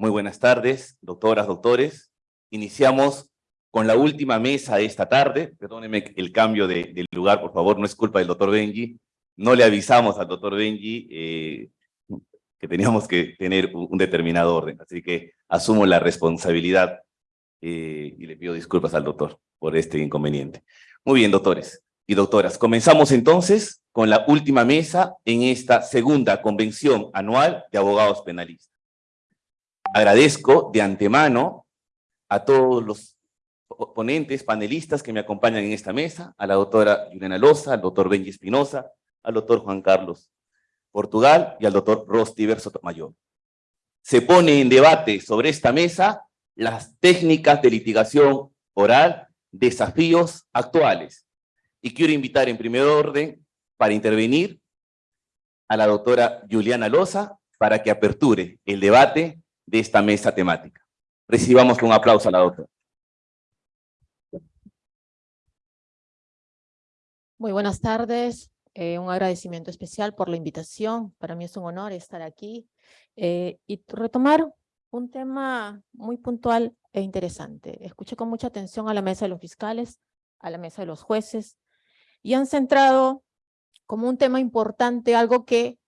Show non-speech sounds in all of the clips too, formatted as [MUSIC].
Muy buenas tardes, doctoras, doctores. Iniciamos con la última mesa de esta tarde. Perdónenme el cambio de, lugar, por favor, no es culpa del doctor Benji. No le avisamos al doctor Benji eh, que teníamos que tener un, un, determinado orden, así que asumo la responsabilidad eh, y le pido disculpas al doctor por este inconveniente. Muy bien, doctores y doctoras. Comenzamos entonces con la última mesa en esta segunda convención anual de abogados penalistas. Agradezco de antemano a todos los ponentes, panelistas que me acompañan en esta mesa, a la doctora Juliana Loza, al doctor Benji Espinosa, al doctor Juan Carlos Portugal y al doctor Rostiver Sotomayor. Se pone en debate sobre esta mesa las técnicas de litigación oral, desafíos actuales. Y quiero invitar en primer orden para intervenir a la doctora Juliana Loza para que aperture el debate de esta mesa temática. Recibamos con un aplauso a la doctora. Muy buenas tardes. Eh, un agradecimiento especial por la invitación. Para mí es un honor estar aquí eh, y retomar un tema muy puntual e interesante. Escuché con mucha atención a la mesa de los fiscales, a la mesa de los jueces, y han centrado como un tema importante algo que,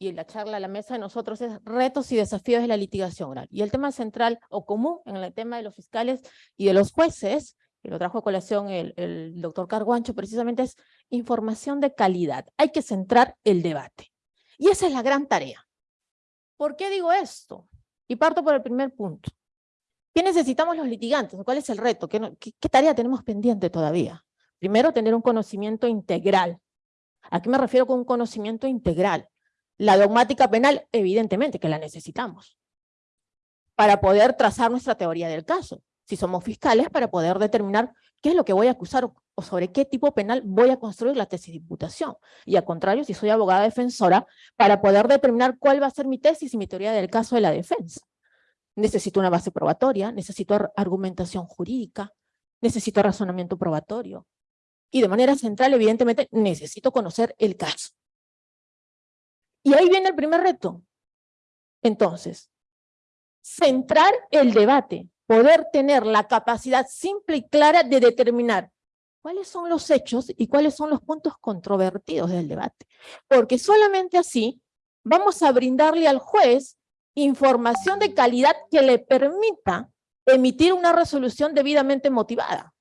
y en la charla a la mesa de nosotros, es retos y desafíos de la litigación. Y el tema central o común en el tema de los fiscales y de los jueces, que lo trajo a colación el, el doctor Carguancho, precisamente es información de calidad. Hay que centrar el debate. Y esa es la gran tarea. ¿Por qué digo esto? Y parto por el primer punto. ¿Qué necesitamos los litigantes? ¿Cuál es el reto? ¿Qué, qué, qué tarea tenemos pendiente todavía? Primero, tener un conocimiento integral. ¿A qué me refiero con un conocimiento integral? La dogmática penal, evidentemente que la necesitamos para poder trazar nuestra teoría del caso. Si somos fiscales, para poder determinar qué es lo que voy a acusar o sobre qué tipo penal voy a construir la tesis de imputación. Y al contrario, si soy abogada defensora, para poder determinar cuál va a ser mi tesis y mi teoría del caso de la defensa. Necesito una base probatoria, necesito argumentación jurídica, necesito razonamiento probatorio. Y de manera central, evidentemente, necesito conocer el caso. Y ahí viene el primer reto. Entonces, centrar el debate, poder tener la capacidad simple y clara de determinar cuáles son los hechos y cuáles son los puntos controvertidos del debate. Porque solamente así vamos a brindarle al juez información de calidad que le permita emitir una resolución debidamente motivada.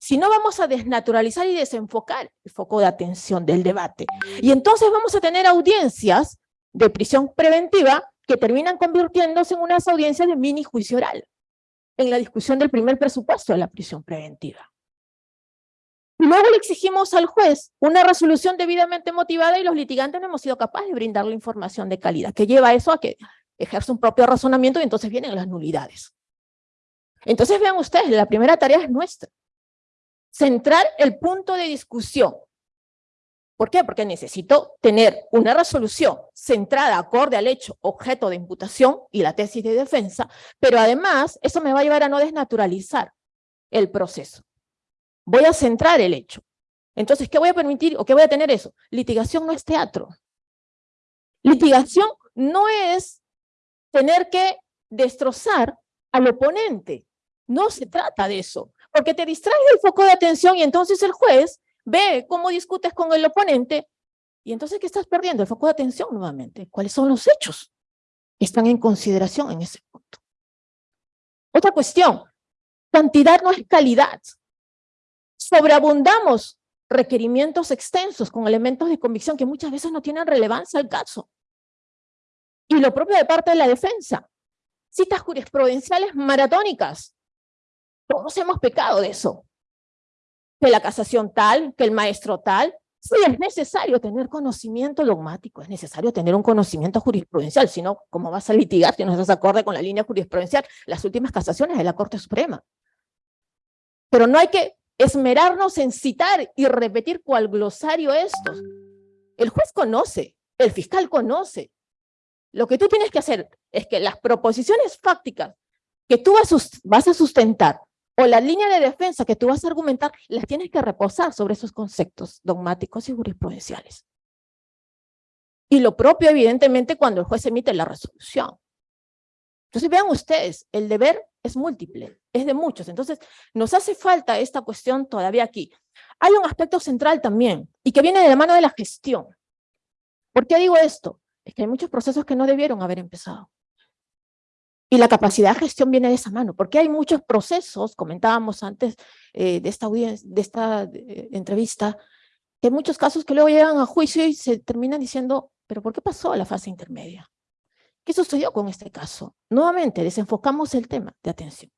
Si no, vamos a desnaturalizar y desenfocar el foco de atención del debate. Y entonces vamos a tener audiencias de prisión preventiva que terminan convirtiéndose en unas audiencias de mini juicio oral, en la discusión del primer presupuesto de la prisión preventiva. Luego le exigimos al juez una resolución debidamente motivada y los litigantes no hemos sido capaces de brindarle información de calidad, que lleva eso a que ejerce un propio razonamiento y entonces vienen las nulidades. Entonces vean ustedes, la primera tarea es nuestra. Centrar el punto de discusión. ¿Por qué? Porque necesito tener una resolución centrada acorde al hecho objeto de imputación y la tesis de defensa, pero además eso me va a llevar a no desnaturalizar el proceso voy a centrar el hecho. Entonces, ¿qué voy a permitir o qué voy a tener eso? Litigación no es teatro. Litigación no es tener que destrozar al oponente. No se trata de eso, porque te distrae el foco de atención y entonces el juez ve cómo discutes con el oponente y entonces ¿qué estás perdiendo? El foco de atención nuevamente. ¿Cuáles son los hechos están en consideración en ese punto? Otra cuestión, cantidad no es calidad sobreabundamos requerimientos extensos con elementos de convicción que muchas veces no tienen relevancia al caso. Y lo propio de parte de la defensa. Citas jurisprudenciales maratónicas. Todos hemos pecado de eso. Que la casación tal, que el maestro tal. Sí, es necesario tener conocimiento dogmático, es necesario tener un conocimiento jurisprudencial, si no, ¿cómo vas a litigar si no estás acorde con la línea jurisprudencial? Las últimas casaciones de la Corte Suprema. Pero no hay que esmerarnos en citar y repetir cual glosario estos. El juez conoce, el fiscal conoce. Lo que tú tienes que hacer es que las proposiciones fácticas que tú vas a sustentar o la línea de defensa que tú vas a argumentar, las tienes que reposar sobre esos conceptos dogmáticos y jurisprudenciales. Y lo propio, evidentemente, cuando el juez emite la resolución. Entonces vean ustedes, el deber es múltiple, es de muchos. Entonces nos hace falta esta cuestión todavía aquí. Hay un aspecto central también y que viene de la mano de la gestión. ¿Por qué digo esto? Es que hay muchos procesos que no debieron haber empezado. Y la capacidad de gestión viene de esa mano, porque hay muchos procesos, comentábamos antes eh, de esta, de esta eh, entrevista, que hay muchos casos que luego llegan a juicio y se terminan diciendo, pero ¿por qué pasó a la fase intermedia? ¿Qué sucedió con este caso? Nuevamente, desenfocamos el tema de atención.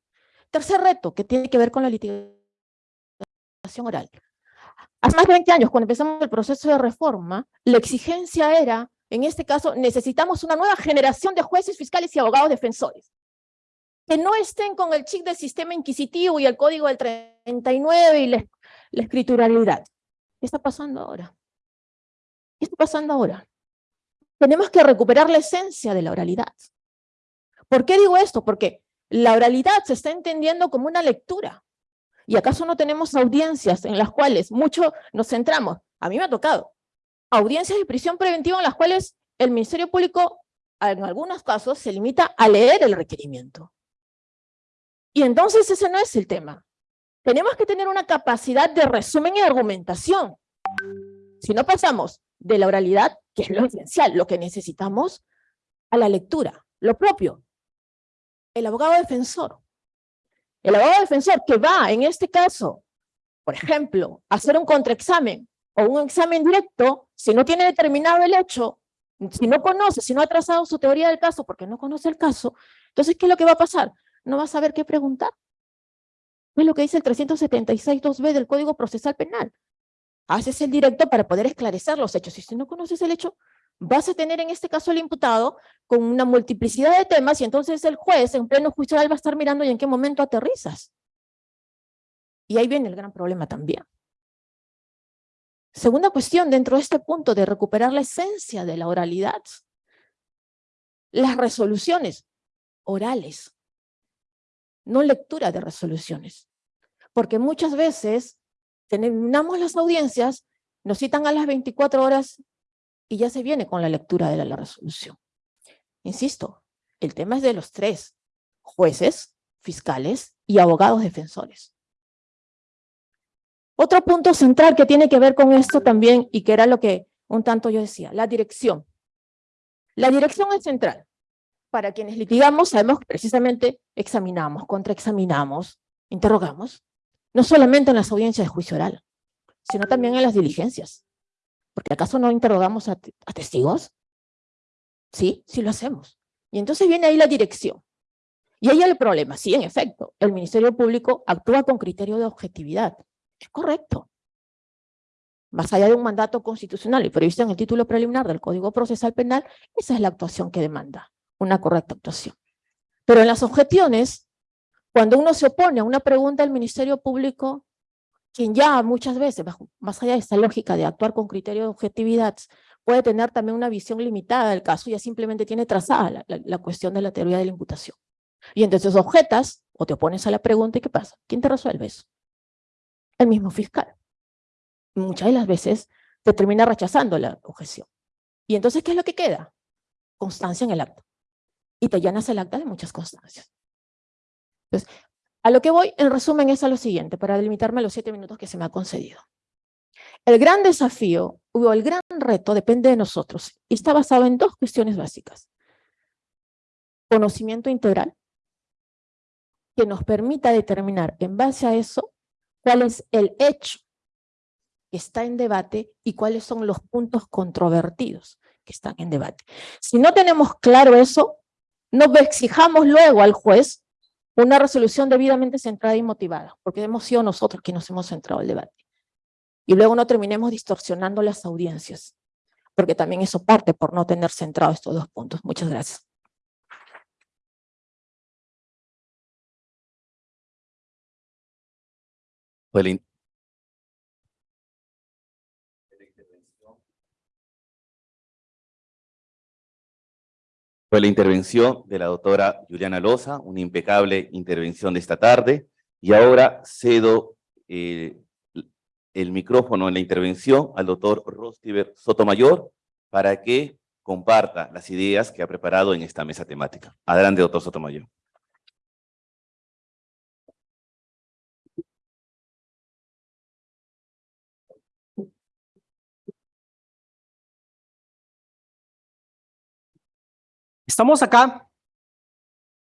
Tercer reto, que tiene que ver con la litigación oral. Hace más de 20 años, cuando empezamos el proceso de reforma, la exigencia era en este caso, necesitamos una nueva generación de jueces, fiscales y abogados defensores. Que no estén con el chip del sistema inquisitivo y el código del 39 y la, escrituralidad. ¿Qué está pasando ahora? ¿Qué está pasando ahora? Tenemos que recuperar la esencia de la oralidad. ¿Por qué digo esto? Porque la oralidad se está entendiendo como una lectura. ¿Y acaso no tenemos audiencias en las cuales mucho nos centramos? A mí me ha tocado audiencias de prisión preventiva en las cuales el Ministerio Público, en algunos casos, se limita a leer el requerimiento. Y entonces ese no es el tema. Tenemos que tener una capacidad de resumen y argumentación. Si no pasamos de la oralidad, que es lo esencial, lo que necesitamos, a la lectura, lo propio. El abogado defensor. El abogado defensor que va, en este caso, por ejemplo, a hacer un contraexamen o un examen directo, si no tiene determinado el hecho, si no conoce, si no ha trazado su teoría del caso porque no conoce el caso, entonces, ¿qué es lo que va a pasar? No va a saber qué preguntar. Es lo que dice el 376.2b del Código Procesal Penal. Haces el directo para poder esclarecer los hechos. Y si no conoces el hecho, vas a tener en este caso el imputado con una multiplicidad de temas y entonces el juez en pleno juicio va a estar mirando y en qué momento aterrizas. Y ahí viene el gran problema también. Segunda cuestión, dentro de este punto de recuperar la esencia de la oralidad, las resoluciones orales, no lectura de resoluciones. Porque muchas veces terminamos las audiencias, nos citan a las 24 horas y ya se viene con la lectura de la resolución. Insisto, el tema es de los tres, jueces, fiscales y abogados defensores. Otro punto central que tiene que ver con esto también, y que era lo que un tanto yo decía, la dirección. La dirección es central. Para quienes litigamos, sabemos que precisamente examinamos, contraexaminamos, interrogamos, no solamente en las audiencias de juicio oral, sino también en las diligencias. Porque ¿acaso no interrogamos a, a testigos? Sí, sí lo hacemos. Y entonces viene ahí la dirección. Y ahí el problema, sí, en efecto, el Ministerio Público actúa con criterio de objetividad, es correcto. Más allá de un mandato constitucional y previsto en el título preliminar del Código Procesal Penal, esa es la actuación que demanda, una correcta actuación. Pero en las objeciones, cuando uno se opone a una pregunta del Ministerio Público, quien ya muchas veces, más allá de esta lógica de actuar con criterio de objetividad, puede tener también una visión limitada del caso, ya simplemente tiene trazada la, la cuestión de la teoría de la imputación. Y entonces objetas o te opones a la pregunta y ¿qué pasa? ¿Quién te resuelve eso? El mismo fiscal. Muchas de las veces te termina rechazando la objeción. Y entonces, ¿qué es lo que queda? Constancia en el acto. Y te llenas el acta de muchas constancias. Entonces, a lo que voy, en resumen, es a lo siguiente, para delimitarme los siete minutos que se me ha concedido. El gran desafío, o el gran reto, depende de nosotros, y está basado en dos cuestiones básicas. Conocimiento integral, que nos permita determinar, en base a eso, cuál es el hecho que está en debate y cuáles son los puntos controvertidos que están en debate. Si no tenemos claro eso, no exijamos luego al juez una resolución debidamente centrada y motivada, porque hemos sido nosotros quienes nos hemos centrado el debate. Y luego no terminemos distorsionando las audiencias, porque también eso parte por no tener centrado estos dos puntos. Muchas gracias. Fue la, intervención de la doctora Juliana Loza, una impecable intervención de esta tarde, y ahora cedo eh, el micrófono en la intervención al doctor Rostiver Sotomayor para que comparta las ideas que ha preparado en esta mesa temática. Adelante, doctor Sotomayor. Estamos acá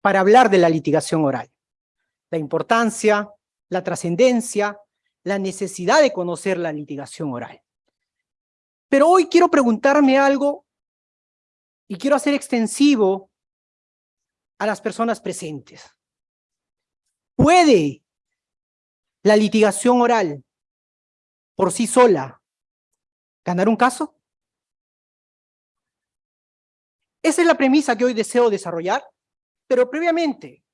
para hablar de la litigación oral, la importancia, la trascendencia, la necesidad de conocer la litigación oral. Pero hoy quiero preguntarme algo y quiero hacer extensivo a las personas presentes. ¿Puede la litigación oral por sí sola ganar un caso? Esa es la premisa que hoy deseo desarrollar, pero previamente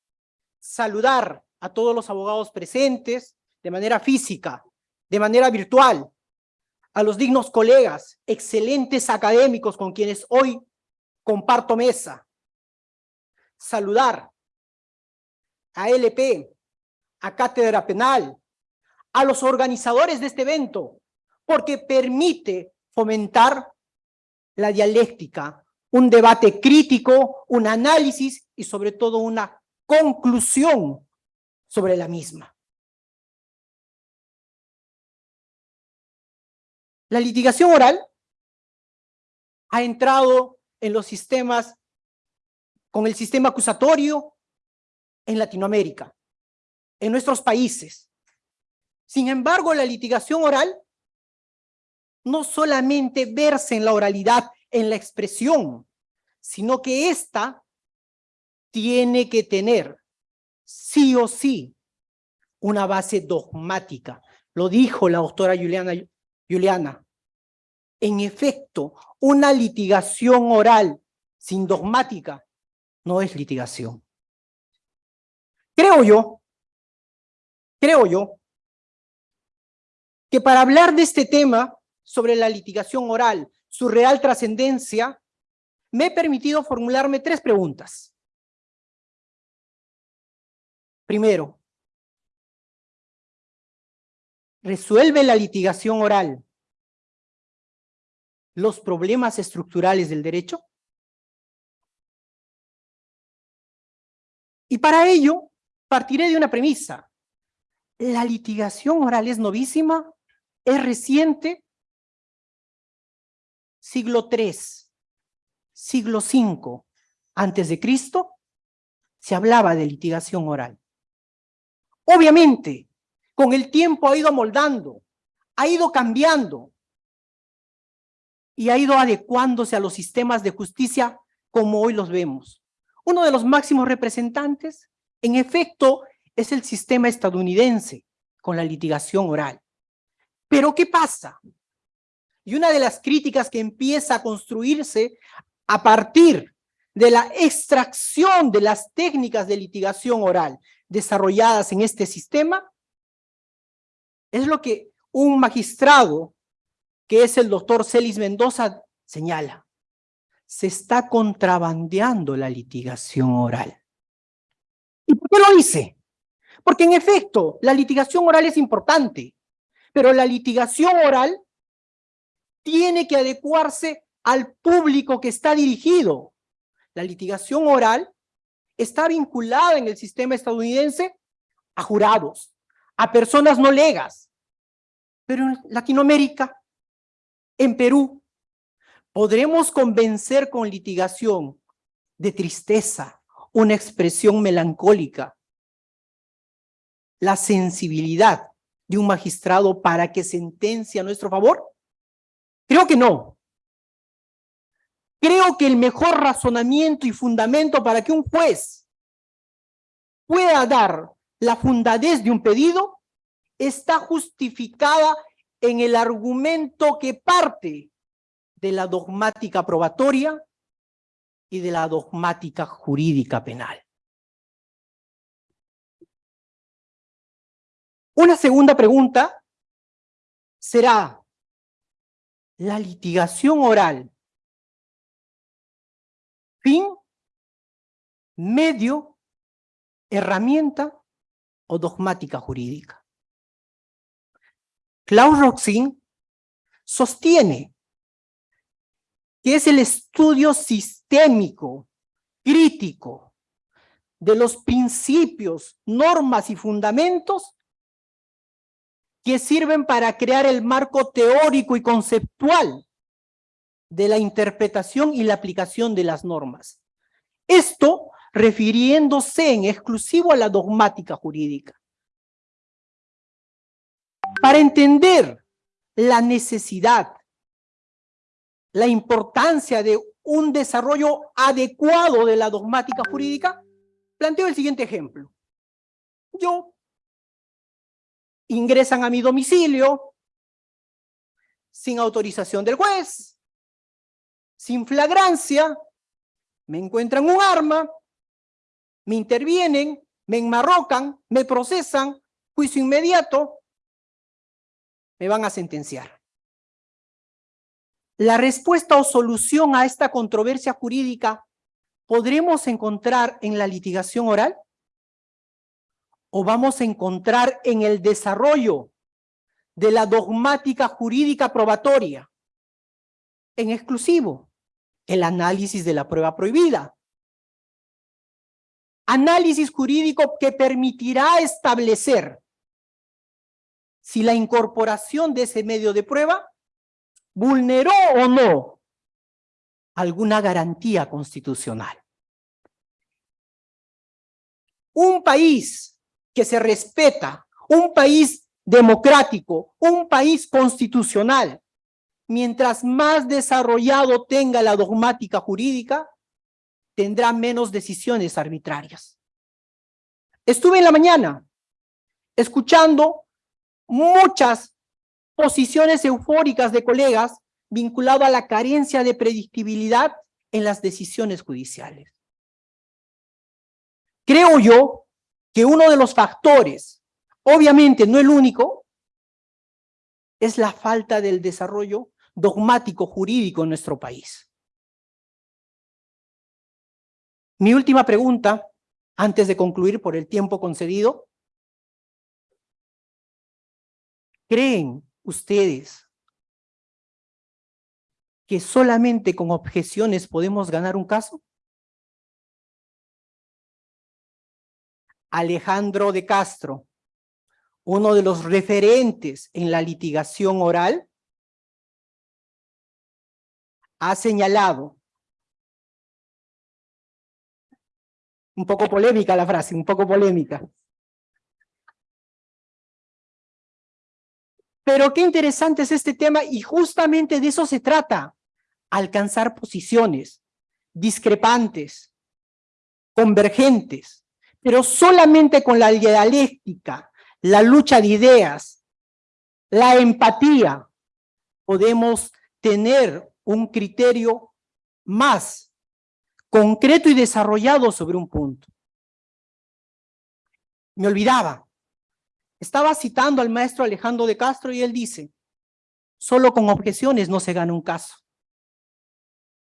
saludar a todos los abogados presentes de manera física, de manera virtual, a los dignos colegas, excelentes académicos con quienes hoy comparto mesa. Saludar a LP, a Cátedra Penal, a los organizadores de este evento, porque permite fomentar la dialéctica un debate crítico, un análisis y sobre todo una conclusión sobre la misma. La litigación oral ha entrado en los sistemas, con el sistema acusatorio en Latinoamérica, en nuestros países. Sin embargo, la litigación oral no solamente verse en la oralidad, en la expresión, sino que ésta tiene que tener sí o sí una base dogmática. Lo dijo la doctora Juliana, Juliana. En efecto, una litigación oral sin dogmática no es litigación. Creo yo, creo yo, que para hablar de este tema sobre la litigación oral, su real trascendencia, me he permitido formularme tres preguntas. Primero, ¿resuelve la litigación oral los problemas estructurales del derecho? Y para ello, partiré de una premisa. ¿La litigación oral es novísima? ¿Es reciente? Siglo III, siglo V antes de Cristo, se hablaba de litigación oral. Obviamente, con el tiempo ha ido moldando, ha ido cambiando y ha ido adecuándose a los sistemas de justicia como hoy los vemos. Uno de los máximos representantes, en efecto, es el sistema estadounidense con la litigación oral. Pero ¿qué pasa? Y una de las críticas que empieza a construirse a partir de la extracción de las técnicas de litigación oral desarrolladas en este sistema, es lo que un magistrado, que es el doctor Celis Mendoza, señala. Se está contrabandeando la litigación oral. ¿Y por qué lo dice? Porque en efecto, la litigación oral es importante, pero la litigación oral tiene que adecuarse al público que está dirigido. La litigación oral está vinculada en el sistema estadounidense a jurados, a personas no legas. Pero en Latinoamérica, en Perú, podremos convencer con litigación de tristeza, una expresión melancólica, la sensibilidad de un magistrado para que sentencia a nuestro favor? Creo que no. Creo que el mejor razonamiento y fundamento para que un juez pueda dar la fundadez de un pedido está justificada en el argumento que parte de la dogmática probatoria y de la dogmática jurídica penal. Una segunda pregunta será, la litigación oral, fin, medio, herramienta o dogmática jurídica. Klaus Roxin sostiene que es el estudio sistémico, crítico, de los principios, normas y fundamentos que sirven para crear el marco teórico y conceptual de la interpretación y la aplicación de las normas. Esto refiriéndose en exclusivo a la dogmática jurídica. Para entender la necesidad, la importancia de un desarrollo adecuado de la dogmática jurídica, planteo el siguiente ejemplo. Yo ingresan a mi domicilio sin autorización del juez, sin flagrancia, me encuentran un arma, me intervienen, me enmarrocan, me procesan, juicio inmediato, me van a sentenciar. La respuesta o solución a esta controversia jurídica podremos encontrar en la litigación oral o vamos a encontrar en el desarrollo de la dogmática jurídica probatoria, en exclusivo, el análisis de la prueba prohibida. Análisis jurídico que permitirá establecer si la incorporación de ese medio de prueba vulneró o no alguna garantía constitucional. Un país que se respeta, un país democrático, un país constitucional, mientras más desarrollado tenga la dogmática jurídica, tendrá menos decisiones arbitrarias. Estuve en la mañana escuchando muchas posiciones eufóricas de colegas vinculado a la carencia de predictibilidad en las decisiones judiciales. Creo yo que uno de los factores, obviamente no el único, es la falta del desarrollo dogmático jurídico en nuestro país. Mi última pregunta, antes de concluir por el tiempo concedido. ¿Creen ustedes que solamente con objeciones podemos ganar un caso? Alejandro de Castro, uno de los referentes en la litigación oral, ha señalado, un poco polémica la frase, un poco polémica. Pero qué interesante es este tema y justamente de eso se trata, alcanzar posiciones discrepantes, convergentes, pero solamente con la dialéctica, la lucha de ideas, la empatía, podemos tener un criterio más concreto y desarrollado sobre un punto. Me olvidaba. Estaba citando al maestro Alejandro de Castro y él dice, solo con objeciones no se gana un caso.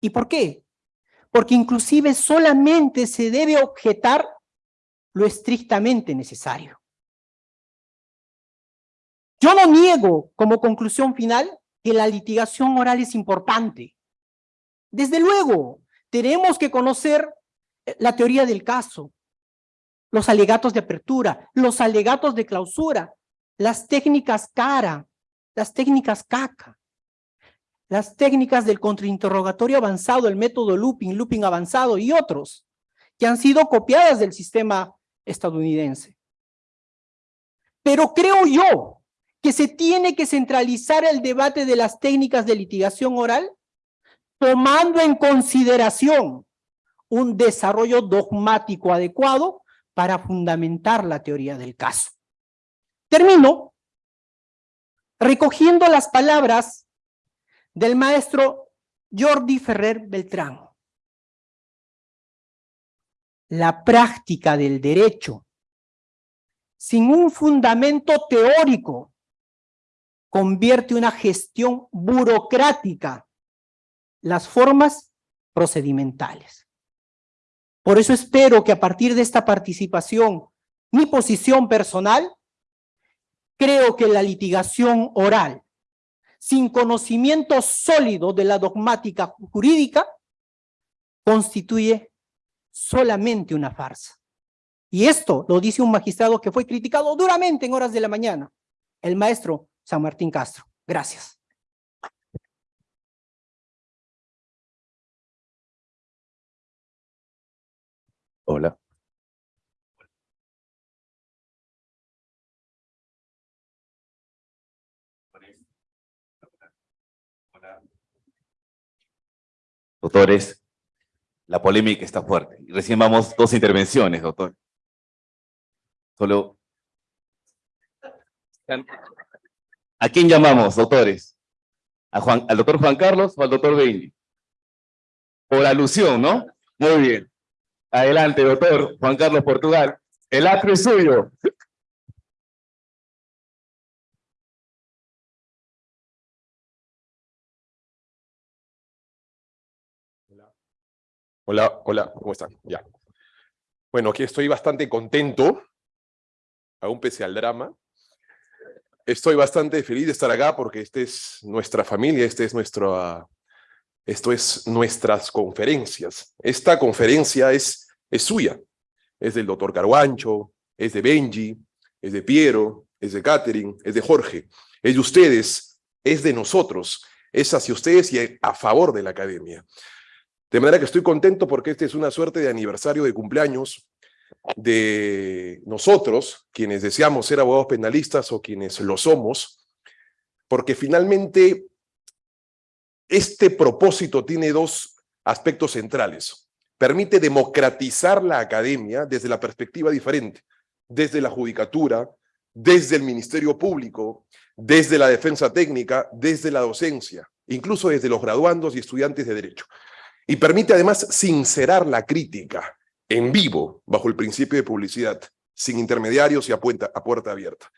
¿Y por qué? Porque inclusive solamente se debe objetar lo estrictamente necesario. Yo no niego como conclusión final que la litigación oral es importante. Desde luego, tenemos que conocer eh, la teoría del caso, los alegatos de apertura, los alegatos de clausura, las técnicas CARA, las técnicas CACA, las técnicas del contrainterrogatorio avanzado, el método looping, looping avanzado y otros, que han sido copiadas del sistema estadounidense. Pero creo yo que se tiene que centralizar el debate de las técnicas de litigación oral, tomando en consideración un desarrollo dogmático adecuado para fundamentar la teoría del caso. Termino recogiendo las palabras del maestro Jordi Ferrer Beltrán. La práctica del derecho sin un fundamento teórico convierte una gestión burocrática las formas procedimentales. Por eso espero que a partir de esta participación, mi posición personal, creo que la litigación oral sin conocimiento sólido de la dogmática jurídica, constituye solamente una farsa. Y esto lo dice un magistrado que fue criticado duramente en horas de la mañana, el maestro San Martín Castro. Gracias. Hola. Doctores, la polémica está fuerte. Y Recién vamos dos intervenciones, doctor. Solo... ¿A quién llamamos, doctores? ¿A Juan, ¿Al doctor Juan Carlos o al doctor Benji? Por alusión, ¿no? Muy bien. Adelante, doctor Juan Carlos Portugal. El acto es suyo. Hola, hola, ¿cómo están? Ya. Bueno, aquí estoy bastante contento, aún pese al drama. Estoy bastante feliz de estar acá porque esta es nuestra familia, este es nuestro, esto es nuestras conferencias. Esta conferencia es, es suya, es del doctor Carguancho, es de Benji, es de Piero, es de Catherine, es de Jorge, es de ustedes, es de nosotros, es hacia ustedes y a favor de la academia. De manera que estoy contento porque este es una suerte de aniversario de cumpleaños de nosotros, quienes deseamos ser abogados penalistas o quienes lo somos, porque finalmente este propósito tiene dos aspectos centrales. Permite democratizar la academia desde la perspectiva diferente, desde la judicatura, desde el Ministerio Público, desde la defensa técnica, desde la docencia, incluso desde los graduandos y estudiantes de Derecho. Y permite además sincerar la crítica en vivo, bajo el principio de publicidad, sin intermediarios y a, a puerta abierta.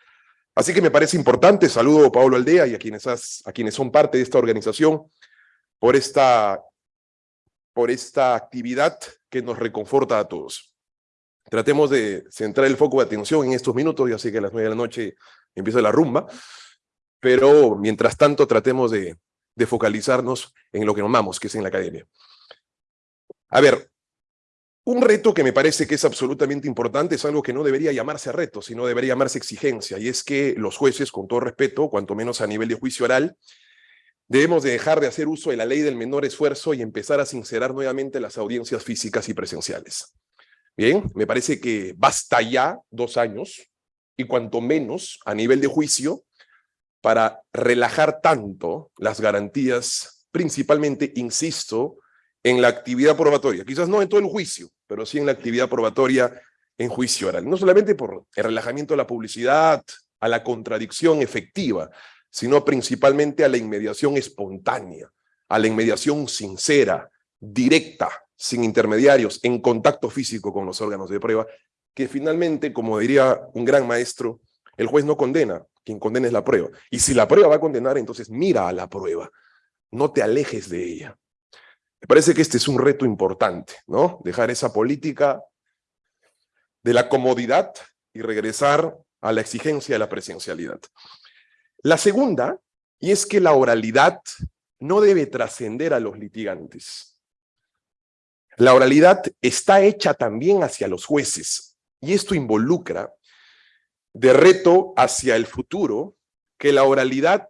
Así que me parece importante, saludo a Pablo Aldea y a quienes, a quienes son parte de esta organización por esta, por esta actividad que nos reconforta a todos. Tratemos de centrar el foco de atención en estos minutos, ya sé que a las nueve de la noche empieza la rumba, pero mientras tanto tratemos de, de focalizarnos en lo que amamos, que es en la academia. A ver, un reto que me parece que es absolutamente importante es algo que no debería llamarse reto, sino debería llamarse exigencia, y es que los jueces, con todo respeto, cuanto menos a nivel de juicio oral, debemos de dejar de hacer uso de la ley del menor esfuerzo y empezar a sincerar nuevamente las audiencias físicas y presenciales. Bien, me parece que basta ya dos años, y cuanto menos a nivel de juicio, para relajar tanto las garantías, principalmente, insisto, en la actividad probatoria, quizás no en todo el juicio, pero sí en la actividad probatoria en juicio oral. No solamente por el relajamiento de la publicidad, a la contradicción efectiva, sino principalmente a la inmediación espontánea, a la inmediación sincera, directa, sin intermediarios, en contacto físico con los órganos de prueba, que finalmente, como diría un gran maestro, el juez no condena, quien condena es la prueba. Y si la prueba va a condenar, entonces mira a la prueba, no te alejes de ella. Me parece que este es un reto importante, ¿no? Dejar esa política de la comodidad y regresar a la exigencia de la presencialidad. La segunda, y es que la oralidad no debe trascender a los litigantes. La oralidad está hecha también hacia los jueces, y esto involucra de reto hacia el futuro que la oralidad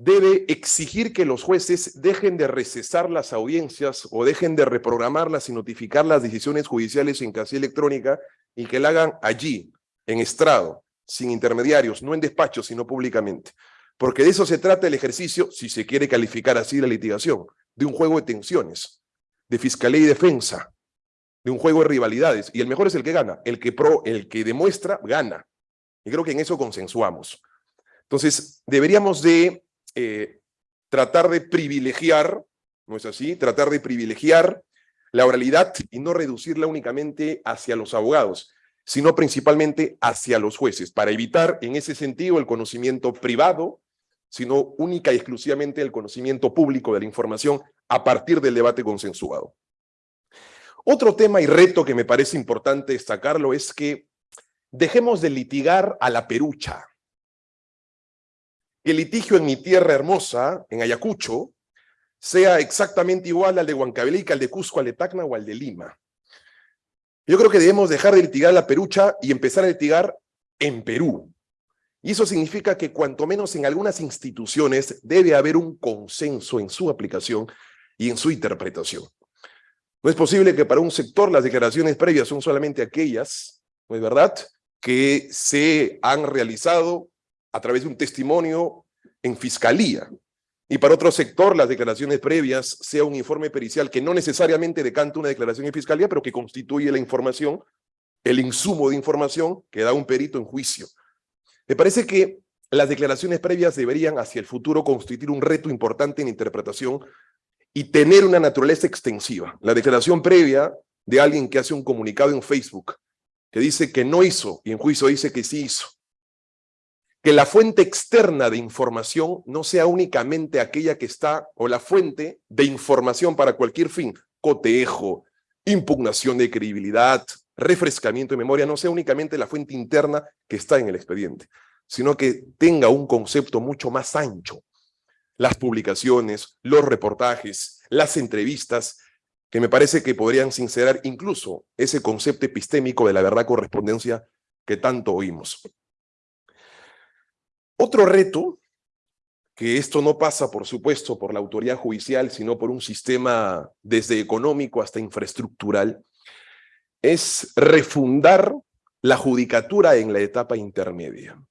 debe exigir que los jueces dejen de recesar las audiencias o dejen de reprogramarlas y notificar las decisiones judiciales en casilla electrónica y que la hagan allí, en estrado, sin intermediarios, no en despachos, sino públicamente. Porque de eso se trata el ejercicio, si se quiere calificar así la litigación, de un juego de tensiones, de fiscalía y defensa, de un juego de rivalidades. Y el mejor es el que gana, el que, pro, el que demuestra, gana. Y creo que en eso consensuamos. Entonces, deberíamos de eh, tratar de privilegiar, ¿no es así? Tratar de privilegiar la oralidad y no reducirla únicamente hacia los abogados, sino principalmente hacia los jueces, para evitar en ese sentido el conocimiento privado, sino única y exclusivamente el conocimiento público de la información a partir del debate consensuado. Otro tema y reto que me parece importante destacarlo es que dejemos de litigar a la perucha. Que el litigio en mi tierra hermosa, en Ayacucho, sea exactamente igual al de Huancavelica, al de Cusco, al de Tacna o al de Lima. Yo creo que debemos dejar de litigar la perucha y empezar a litigar en Perú. Y eso significa que cuanto menos en algunas instituciones debe haber un consenso en su aplicación y en su interpretación. No es posible que para un sector las declaraciones previas son solamente aquellas, ¿no es verdad?, que se han realizado a través de un testimonio en fiscalía. Y para otro sector, las declaraciones previas sea un informe pericial que no necesariamente decanta una declaración en fiscalía, pero que constituye la información, el insumo de información que da un perito en juicio. Me parece que las declaraciones previas deberían hacia el futuro constituir un reto importante en interpretación y tener una naturaleza extensiva. La declaración previa de alguien que hace un comunicado en Facebook que dice que no hizo y en juicio dice que sí hizo. Que la fuente externa de información no sea únicamente aquella que está, o la fuente de información para cualquier fin, cotejo, impugnación de credibilidad, refrescamiento de memoria, no sea únicamente la fuente interna que está en el expediente, sino que tenga un concepto mucho más ancho. Las publicaciones, los reportajes, las entrevistas, que me parece que podrían sincerar incluso ese concepto epistémico de la verdad correspondencia que tanto oímos. Otro reto, que esto no pasa, por supuesto, por la autoridad judicial, sino por un sistema desde económico hasta infraestructural, es refundar la judicatura en la etapa intermedia.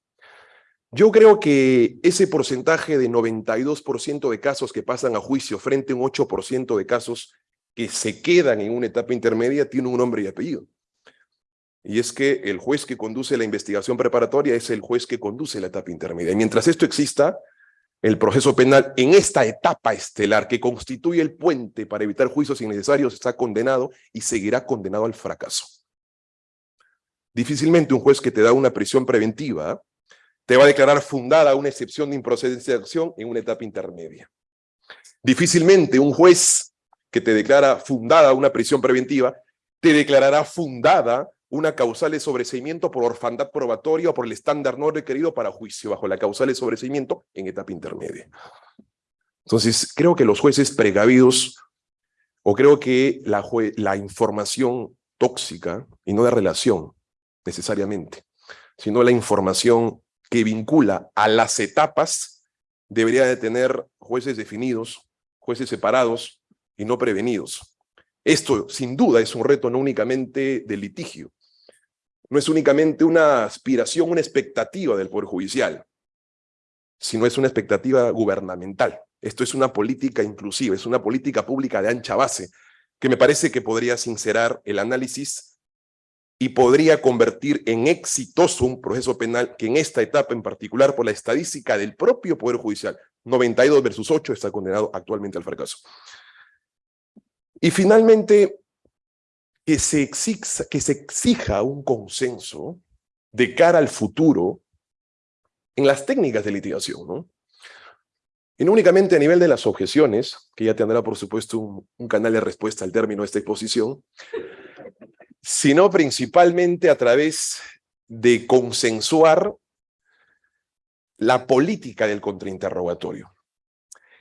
Yo creo que ese porcentaje de 92% de casos que pasan a juicio frente a un 8% de casos que se quedan en una etapa intermedia tiene un nombre y apellido. Y es que el juez que conduce la investigación preparatoria es el juez que conduce la etapa intermedia. Y mientras esto exista, el proceso penal en esta etapa estelar que constituye el puente para evitar juicios innecesarios está condenado y seguirá condenado al fracaso. Difícilmente un juez que te da una prisión preventiva te va a declarar fundada una excepción de improcedencia de acción en una etapa intermedia. Difícilmente un juez que te declara fundada una prisión preventiva, te declarará fundada una causal de sobreseimiento por orfandad probatoria o por el estándar no requerido para juicio bajo la causal de sobreseimiento en etapa intermedia. Entonces, creo que los jueces precavidos, o creo que la, la información tóxica, y no de relación necesariamente, sino la información que vincula a las etapas, debería de tener jueces definidos, jueces separados, y no prevenidos. Esto, sin duda, es un reto no únicamente de litigio, no es únicamente una aspiración, una expectativa del Poder Judicial, sino es una expectativa gubernamental. Esto es una política inclusiva, es una política pública de ancha base, que me parece que podría sincerar el análisis y podría convertir en exitoso un proceso penal que en esta etapa en particular, por la estadística del propio Poder Judicial, 92 versus 8, está condenado actualmente al fracaso. Y finalmente, que se, exija, un consenso de cara al futuro en las técnicas de litigación, ¿no? Y no únicamente a nivel de las objeciones, que ya tendrá por supuesto un, un canal de respuesta al término de esta exposición, sino principalmente a través de consensuar la política del contrainterrogatorio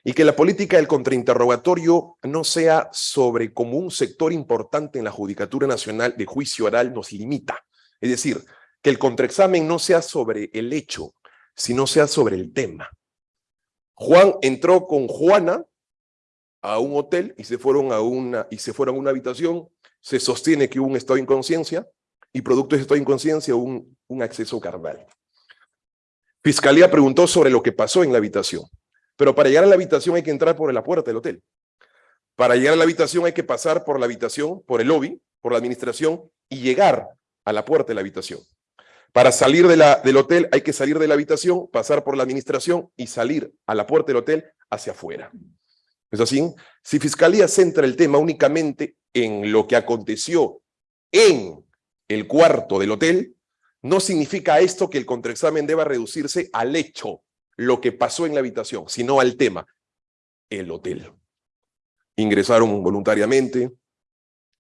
y que la política del contrainterrogatorio no sea sobre como un sector importante en la Judicatura Nacional de Juicio Oral nos limita. Es decir, que el contraexamen no sea sobre el hecho, sino sea sobre el tema. Juan entró con Juana a un hotel y se fueron a una, y se fueron a una habitación, se sostiene que hubo un estado de inconsciencia y producto de ese estado de inconsciencia un, un acceso carnal. Fiscalía preguntó sobre lo que pasó en la habitación. Pero para llegar a la habitación hay que entrar por la puerta del hotel. Para llegar a la habitación hay que pasar por la habitación, por el lobby, por la administración y llegar a la puerta de la habitación. Para salir de la, del hotel hay que salir de la habitación, pasar por la administración y salir a la puerta del hotel hacia afuera. ¿Es así? Si Fiscalía centra el tema únicamente en lo que aconteció en el cuarto del hotel, no significa esto que el contraexamen deba reducirse al hecho lo que pasó en la habitación, sino al tema, el hotel. Ingresaron voluntariamente,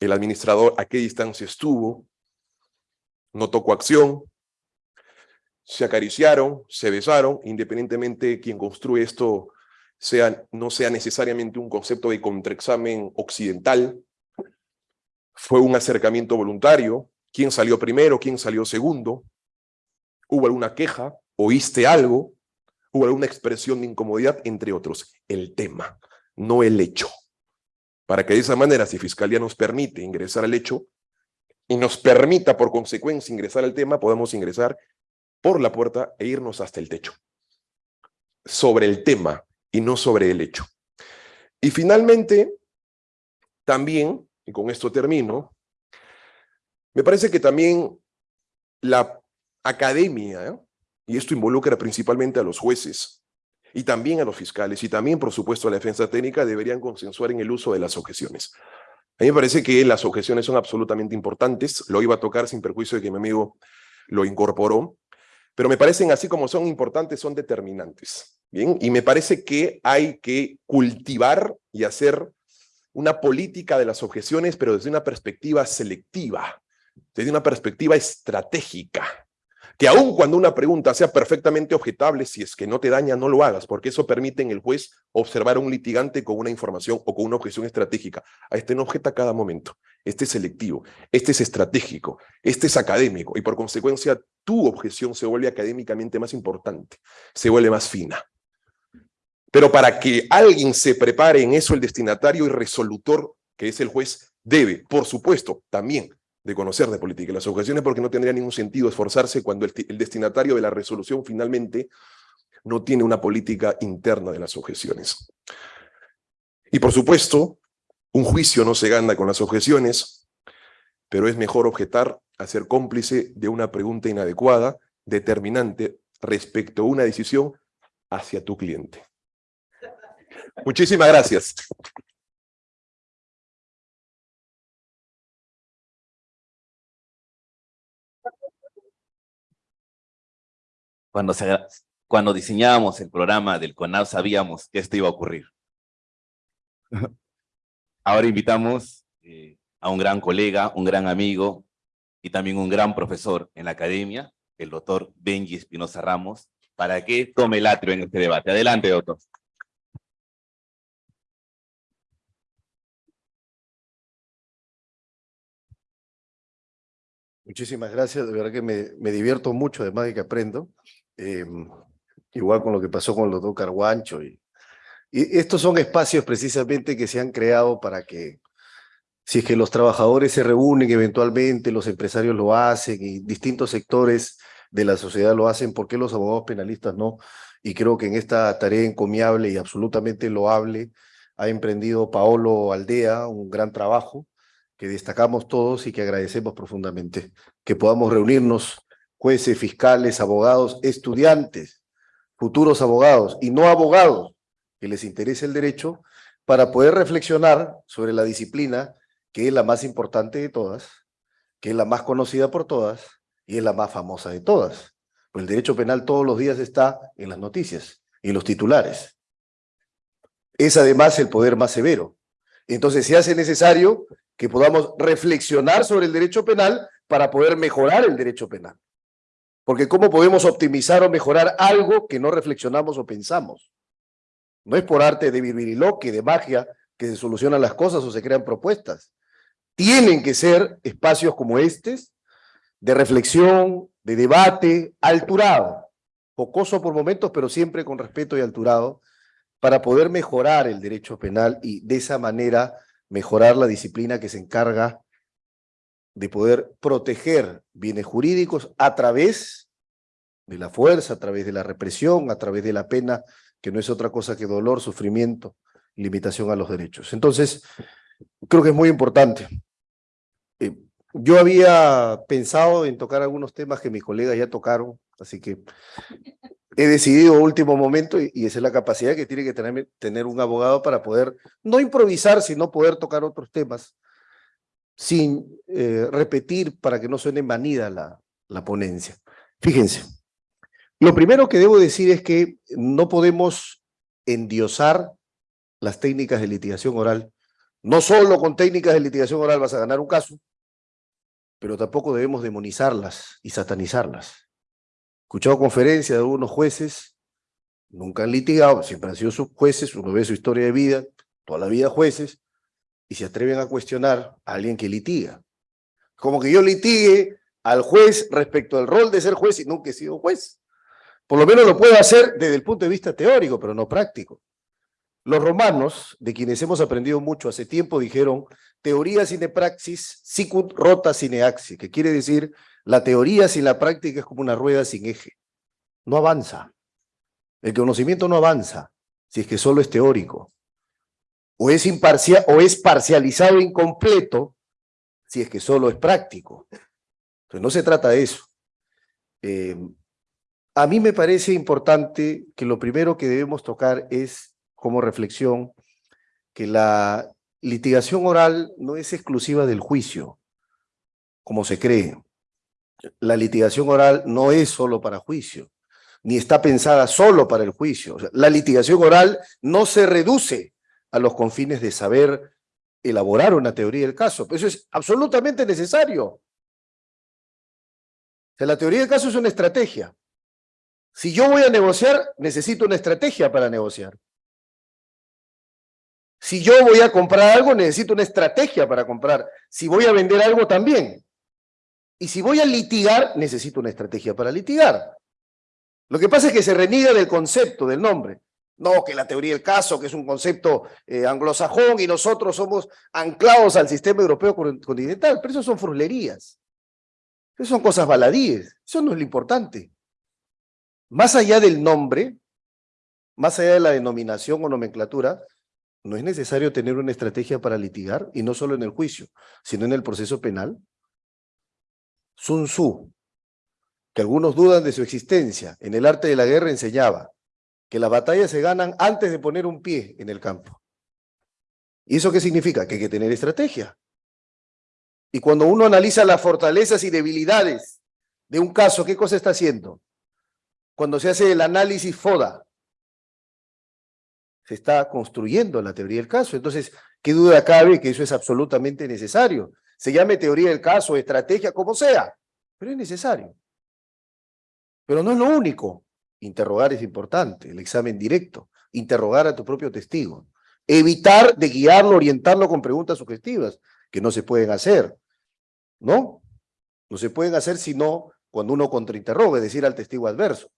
el administrador a qué distancia estuvo, no tocó acción, se acariciaron, se besaron, independientemente quien construye esto sea, no sea necesariamente un concepto de contraexamen occidental. Fue un acercamiento voluntario. ¿Quién salió primero? ¿Quién salió segundo? ¿Hubo alguna queja? ¿Oíste algo? ¿Hubo alguna expresión de incomodidad? Entre otros. El tema, no el hecho. Para que de esa manera, si Fiscalía nos permite ingresar al hecho, y nos permita por consecuencia ingresar al tema, podemos ingresar por la puerta e irnos hasta el techo. Sobre el tema y no sobre el hecho. Y finalmente, también, y con esto termino, me parece que también la academia, y esto involucra principalmente a los jueces, y también a los fiscales, y también, por supuesto, a la defensa técnica, deberían consensuar en el uso de las objeciones. A mí me parece que las objeciones son absolutamente importantes, lo iba a tocar sin perjuicio de que mi amigo lo incorporó, pero me parecen así como son importantes, son determinantes. Bien, y me parece que hay que cultivar y hacer una política de las objeciones, pero desde una perspectiva selectiva, desde una perspectiva estratégica que aun cuando una pregunta sea perfectamente objetable, si es que no te daña, no lo hagas, porque eso permite en el juez observar a un litigante con una información o con una objeción estratégica. A este no objeta cada momento. Este es selectivo, este es estratégico, este es académico, y por consecuencia tu objeción se vuelve académicamente más importante, se vuelve más fina. Pero para que alguien se prepare en eso, el destinatario y resolutor, que es el juez, debe, por supuesto, también de conocer de política las objeciones porque no tendría ningún sentido esforzarse cuando el, el, destinatario de la resolución finalmente no tiene una política interna de las objeciones. Y por supuesto, un juicio no se gana con las objeciones, pero es mejor objetar a ser cómplice de una pregunta inadecuada, determinante respecto a una decisión hacia tu cliente. Muchísimas gracias. Cuando, se, diseñábamos el programa del CONAV sabíamos que esto iba a ocurrir. Ahora invitamos eh, a un gran colega, un gran amigo y también un gran profesor en la academia, el doctor Benji Espinosa Ramos, para que tome el atrio en este debate. Adelante, doctor. Muchísimas gracias, de verdad que me divierto mucho, además de que aprendo. Eh, igual con lo que pasó con el doctor Carguancho. Y, y estos son espacios precisamente que se han creado para que, si es que los trabajadores se reúnen eventualmente, los empresarios lo hacen y distintos sectores de la sociedad lo hacen, ¿por qué los abogados penalistas no? Y creo que en esta tarea encomiable y absolutamente loable ha emprendido Paolo Aldea un gran trabajo que destacamos todos y que agradecemos profundamente. Que podamos reunirnos jueces, fiscales, abogados, estudiantes, futuros abogados y no abogados que les interese el derecho para poder reflexionar sobre la disciplina que es la más importante de todas, que es la más conocida por todas y es la más famosa de todas. Pues el derecho penal todos los días está en las noticias y en los titulares. Es además el poder más severo. Entonces se hace necesario que podamos reflexionar sobre el derecho penal para poder mejorar el derecho penal. Porque ¿cómo podemos optimizar o mejorar algo que no reflexionamos o pensamos? No es por arte de virviriloque, de magia, que se solucionan las cosas o se crean propuestas. Tienen que ser espacios como estos, de reflexión, de debate, alturado, jocoso por momentos, pero siempre con respeto y alturado, para poder mejorar el derecho penal y de esa manera mejorar la disciplina que se encarga de poder proteger bienes jurídicos a través de la fuerza, a través de la represión, a través de la pena, que no es otra cosa que dolor, sufrimiento, limitación a los derechos. Entonces, creo que es muy importante. Eh, yo había pensado en tocar algunos temas que mis colegas ya tocaron, así que he decidido último momento, y, y esa es la capacidad que tiene que tener, tener un abogado para poder, no improvisar, sino poder tocar otros temas sin eh, repetir para que no suene manida la, la ponencia. Fíjense, lo primero que debo decir es que no podemos endiosar las técnicas de litigación oral. No solo con técnicas de litigación oral vas a ganar un caso, pero tampoco debemos demonizarlas y satanizarlas. escuchado conferencias de algunos jueces, nunca han litigado, siempre han sido sus jueces, uno ve su historia de vida, toda la vida jueces, y se atreven a cuestionar a alguien que litiga. Como que yo litigue al juez respecto al rol de ser juez y nunca he sido juez. Por lo menos lo puedo hacer desde el punto de vista teórico, pero no práctico. Los romanos, de quienes hemos aprendido mucho hace tiempo, dijeron teoría sine praxis, sicut rota sine axi, que quiere decir la teoría sin la práctica es como una rueda sin eje. No avanza. El conocimiento no avanza si es que solo es teórico. O es, imparcial, o es parcializado incompleto si es que solo es práctico. Entonces no se trata de eso. Eh, a mí me parece importante que lo primero que debemos tocar es, como reflexión, que la litigación oral no es exclusiva del juicio, como se cree. La litigación oral no es solo para juicio, ni está pensada solo para el juicio. la litigación oral no se reduce a los confines de saber elaborar una teoría del caso. Eso es absolutamente necesario la teoría del caso es una estrategia. Si yo voy a negociar, necesito una estrategia para negociar. Si yo voy a comprar algo, necesito una estrategia para comprar. Si voy a vender algo, también. Y si voy a litigar, necesito una estrategia para litigar. Lo que pasa es que se reniega del concepto, del nombre. No, que la teoría del caso, que es un concepto eh, anglosajón y nosotros somos anclados al sistema europeo continental, pero eso son frulerías. Eso son cosas baladíes, eso no es lo importante. Más allá del nombre, más allá de la denominación o nomenclatura, no es necesario tener una estrategia para litigar, y no solo en el juicio, sino en el proceso penal. Sun Tzu, que algunos dudan de su existencia, en el arte de la guerra enseñaba que las batallas se ganan antes de poner un pie en el campo. ¿Y eso qué significa? Que hay que tener estrategia. Y cuando uno analiza las fortalezas y debilidades de un caso, ¿qué cosa está haciendo? Cuando se hace el análisis FODA, se está construyendo la teoría del caso. Entonces, ¿qué duda cabe que eso es absolutamente necesario? Se llame teoría del caso, estrategia, como sea, pero es necesario. Pero no es lo único. Interrogar es importante, el examen directo, interrogar a tu propio testigo, evitar de guiarlo, orientarlo con preguntas sugestivas que no se pueden hacer, ¿no? No se pueden hacer sino cuando uno contrainterroga, es decir, al testigo adverso.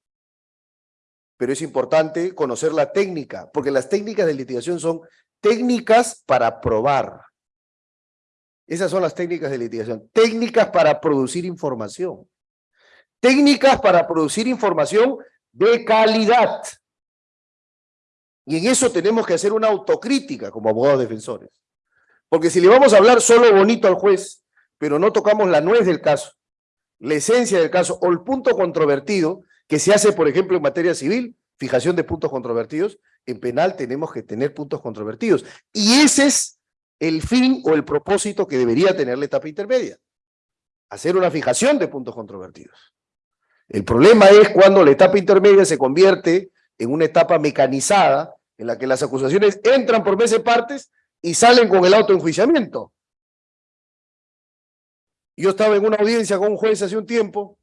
Pero es importante conocer la técnica, porque las técnicas de litigación son técnicas para probar. Esas son las técnicas de litigación. Técnicas para producir información. Técnicas para producir información de calidad. Y en eso tenemos que hacer una autocrítica como abogados defensores. Porque si le vamos a hablar solo bonito al juez, pero no tocamos la nuez del caso, la esencia del caso o el punto controvertido que se hace, por ejemplo, en materia civil, fijación de puntos controvertidos, en penal tenemos que tener puntos controvertidos. Y ese es el fin o el propósito que debería tener la etapa intermedia. Hacer una fijación de puntos controvertidos. El problema es cuando la etapa intermedia se convierte en una etapa mecanizada en la que las acusaciones entran por meses partes y salen con el autoenjuiciamiento. Yo estaba en una audiencia con un juez hace un tiempo,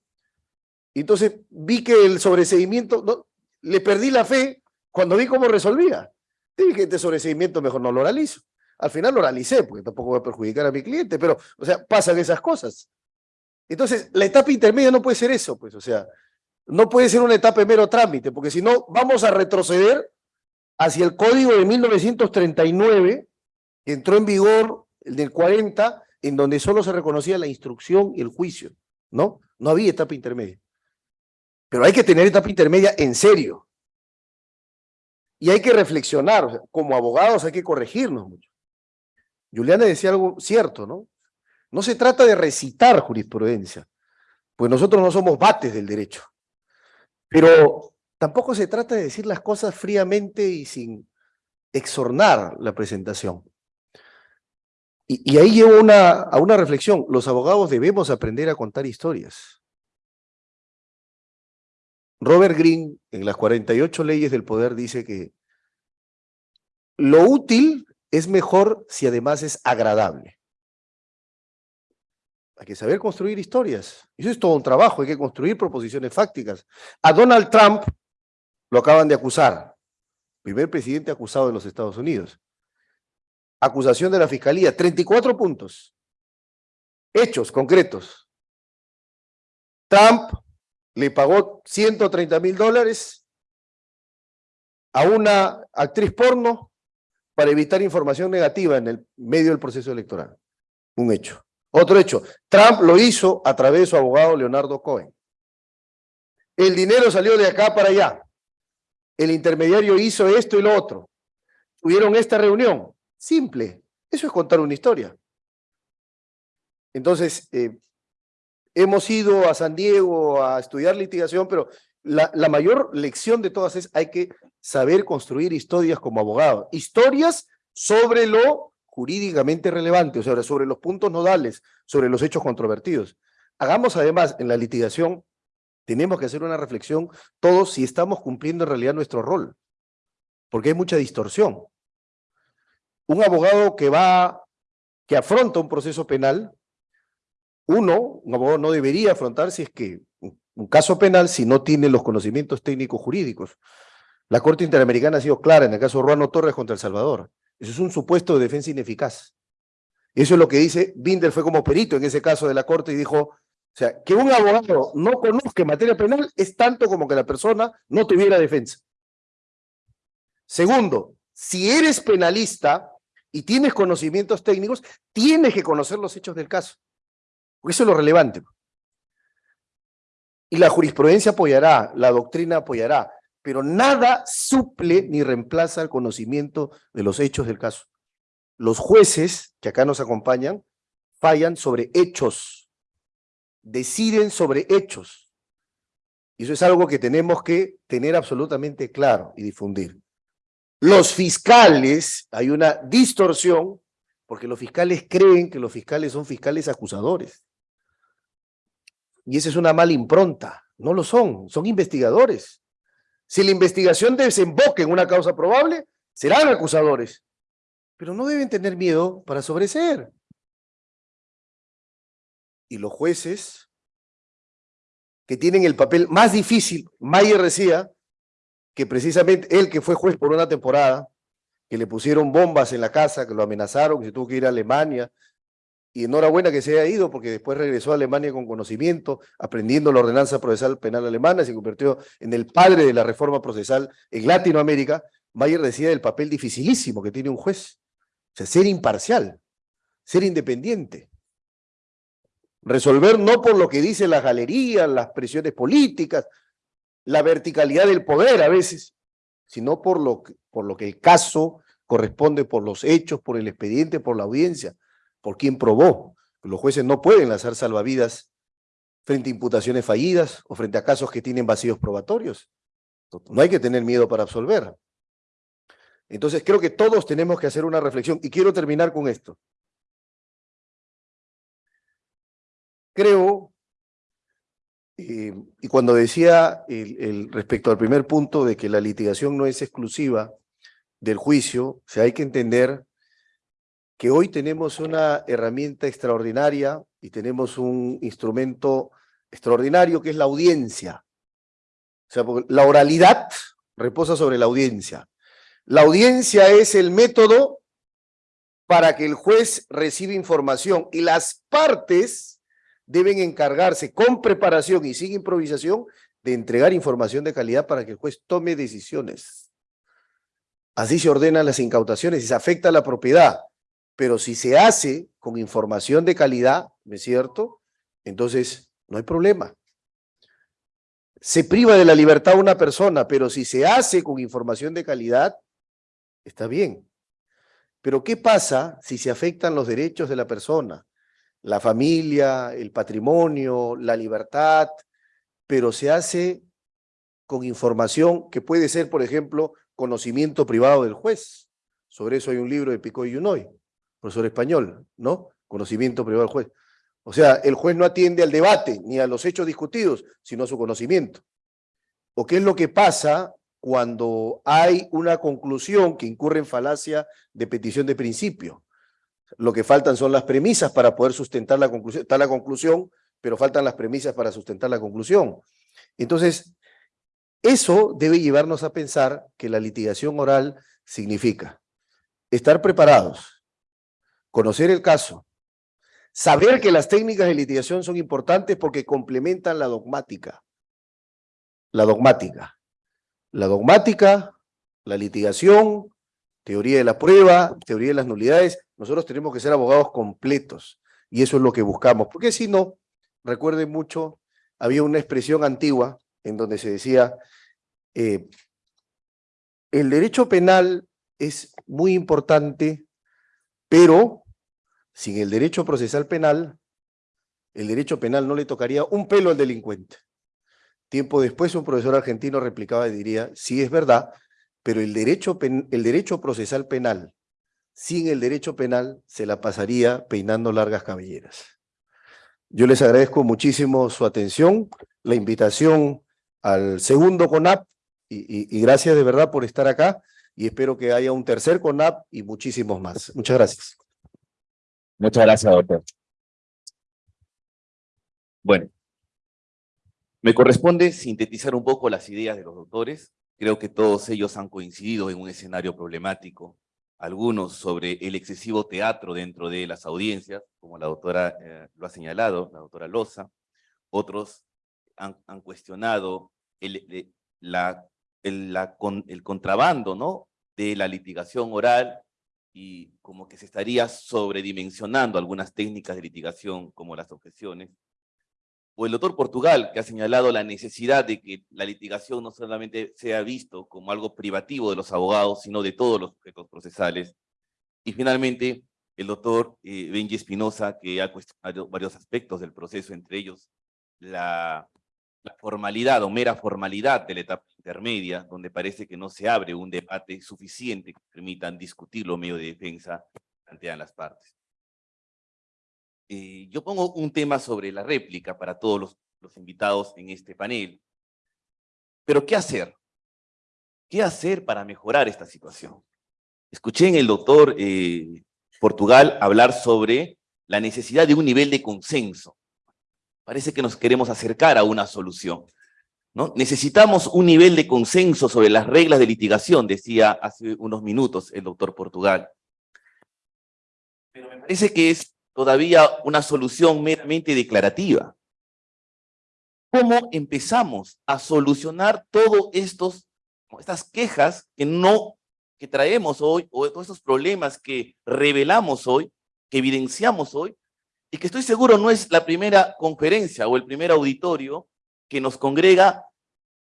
y entonces vi que el sobreseimiento, le perdí la fe cuando vi cómo resolvía. Dije, este sobreseimiento mejor no lo oralizo. Al final lo oralicé, porque tampoco voy a perjudicar a mi cliente, pero, o sea, pasan esas cosas. Entonces, la etapa intermedia no puede ser eso, pues, o sea, no puede ser una etapa de mero trámite, porque si no, vamos a retroceder hacia el código de 1939, entró en vigor el del 40, en donde solo se reconocía la instrucción y el juicio, ¿no? No había etapa intermedia. Pero hay que tener etapa intermedia en serio. Y hay que reflexionar, como abogados hay que corregirnos mucho. Juliana decía algo cierto, ¿no? No se trata de recitar jurisprudencia, pues nosotros no somos bates del derecho. Pero tampoco se trata de decir las cosas fríamente y sin exornar la presentación. Y, ahí llevo a una reflexión. Los abogados debemos aprender a contar historias. Robert Greene, en las 48 leyes del poder, dice que lo útil es mejor si además es agradable. Hay que saber construir historias. Eso es todo un trabajo, hay que construir proposiciones fácticas. A Donald Trump lo acaban de acusar. Primer presidente acusado de los Estados Unidos. Acusación de la Fiscalía, 34 puntos. Hechos concretos. Trump le pagó 130 mil dólares a una actriz porno para evitar información negativa en el medio del proceso electoral. Un hecho. Otro hecho, Trump lo hizo a través de su abogado Leonardo Cohen. El dinero salió de acá para allá. El intermediario hizo esto y lo otro. Tuvieron esta reunión. Simple. Eso es contar una historia. Entonces, eh, hemos ido a San Diego a estudiar litigación, pero la, la mayor lección de todas es hay que saber construir historias como abogado. Historias sobre lo jurídicamente relevante, o sea, sobre los puntos nodales, sobre los hechos controvertidos. Hagamos además en la litigación, tenemos que hacer una reflexión todos si estamos cumpliendo en realidad nuestro rol, porque hay mucha distorsión. Un abogado que va, que afronta un proceso penal, uno, un abogado no debería afrontar si es que un caso penal si no tiene los conocimientos técnicos jurídicos. La Corte Interamericana ha sido clara en el caso Ruano Torres contra El Salvador. Eso es un supuesto de defensa ineficaz. Eso es lo que dice, Binder fue como perito en ese caso de la Corte y dijo, o sea, que un abogado no conozca materia penal es tanto como que la persona no tuviera defensa. Segundo, si eres penalista y tienes conocimientos técnicos, tienes que conocer los hechos del caso. Porque eso es lo relevante. Y la jurisprudencia apoyará, la doctrina apoyará, pero nada suple ni reemplaza el conocimiento de los hechos del caso. Los jueces que acá nos acompañan fallan sobre hechos, deciden sobre hechos. Y eso es algo que tenemos que tener absolutamente claro y difundir. Los fiscales, hay una distorsión, porque los fiscales creen que los fiscales son fiscales acusadores. Y esa es una mala impronta. No lo son, son investigadores. Si la investigación desemboca en una causa probable, serán acusadores. Pero no deben tener miedo para sobreseer. Y los jueces, que tienen el papel más difícil, Mayer decía, que precisamente él que fue juez por una temporada, que le pusieron bombas en la casa, que lo amenazaron, que se tuvo que ir a Alemania, y enhorabuena que se haya ido porque después regresó a Alemania con conocimiento, aprendiendo la ordenanza procesal penal alemana, se convirtió en el padre de la reforma procesal en Latinoamérica. Mayer decía del papel dificilísimo que tiene un juez, o sea, ser imparcial, ser independiente. Resolver no por lo que dice la galería, las presiones políticas, la verticalidad del poder a veces, sino por lo por lo que el caso corresponde por los hechos, por el expediente, por la audiencia por quién probó. Los jueces no pueden lanzar salvavidas frente a imputaciones fallidas o frente a casos que tienen vacíos probatorios. No hay que tener miedo para absolver. Entonces creo que todos tenemos que hacer una reflexión y quiero terminar con esto. Creo, eh, y cuando decía el, respecto al primer punto de que la litigación no es exclusiva del juicio, o sea, hay que entender que hoy tenemos una herramienta extraordinaria y tenemos un instrumento extraordinario que es la audiencia. O sea, la oralidad reposa sobre la audiencia. La audiencia es el método para que el juez reciba información y las partes deben encargarse con preparación y sin improvisación de entregar información de calidad para que el juez tome decisiones. Así se ordenan las incautaciones y se afecta la propiedad. Pero si se hace con información de calidad, ¿no es cierto? Entonces, no hay problema. Se priva de la libertad a una persona, pero si se hace con información de calidad, está bien. Pero ¿qué pasa si se afectan los derechos de la persona? La familia, el patrimonio, la libertad, pero se hace con información que puede ser, por ejemplo, conocimiento privado del juez. Sobre eso hay un libro de Pico y Unoy profesor español, ¿no? Conocimiento privado del juez. O sea, el juez no atiende al debate ni a los hechos discutidos, sino a su conocimiento. ¿O qué es lo que pasa cuando hay una conclusión que incurre en falacia de petición de principio? Lo que faltan son las premisas para poder sustentar la conclusión. Está la conclusión, pero faltan las premisas para sustentar la conclusión. Entonces, eso debe llevarnos a pensar que la litigación oral significa estar preparados, conocer el caso, saber que las técnicas de litigación son importantes porque complementan la dogmática. La dogmática. La dogmática, la litigación, teoría de la prueba, teoría de las nulidades. Nosotros tenemos que ser abogados completos y eso es lo que buscamos. Porque si no, recuerden mucho, había una expresión antigua en donde se decía, eh, el derecho penal es muy importante, pero sin el derecho procesal penal, el derecho penal no le tocaría un pelo al delincuente. Tiempo después un profesor argentino replicaba y diría, sí es verdad, pero el derecho, el derecho procesal penal, sin el derecho penal, se la pasaría peinando largas cabelleras. Yo les agradezco muchísimo su atención, la invitación al segundo CONAP, y, gracias de verdad por estar acá, y espero que haya un tercer CONAP y muchísimos más. Muchas gracias. Muchas gracias, doctor. Bueno, me corresponde sintetizar un poco las ideas de los doctores. Creo que todos ellos han coincidido en un escenario problemático, algunos sobre el excesivo teatro dentro de las audiencias, como la doctora eh, lo ha señalado, la doctora Loza, otros han, cuestionado el, la, el, contrabando ¿no? de la litigación oral y como que se estaría sobredimensionando algunas técnicas de litigación como las objeciones. O el doctor Portugal, que ha señalado la necesidad de que la litigación no solamente sea visto como algo privativo de los abogados, sino de todos los sujetos procesales. Y finalmente, el doctor eh, Benji Espinosa, que ha cuestionado varios aspectos del proceso, entre ellos la la formalidad o mera formalidad de la etapa intermedia, donde parece que no se abre un debate suficiente que permitan discutir lo medio de defensa plantean las partes. Eh, yo pongo un tema sobre la réplica para todos los, los invitados en este panel. Pero ¿qué hacer? ¿Qué hacer para mejorar esta situación? Escuché en el doctor eh, Portugal hablar sobre la necesidad de un nivel de consenso Parece que nos queremos acercar a una solución. ¿no? Necesitamos un nivel de consenso sobre las reglas de litigación, decía hace unos minutos el doctor Portugal. Pero me parece que es todavía una solución meramente declarativa. ¿Cómo empezamos a solucionar todas estas quejas que no que traemos hoy, o todos estos problemas que revelamos hoy, que evidenciamos hoy, y que estoy seguro no es la primera conferencia o el primer auditorio que nos congrega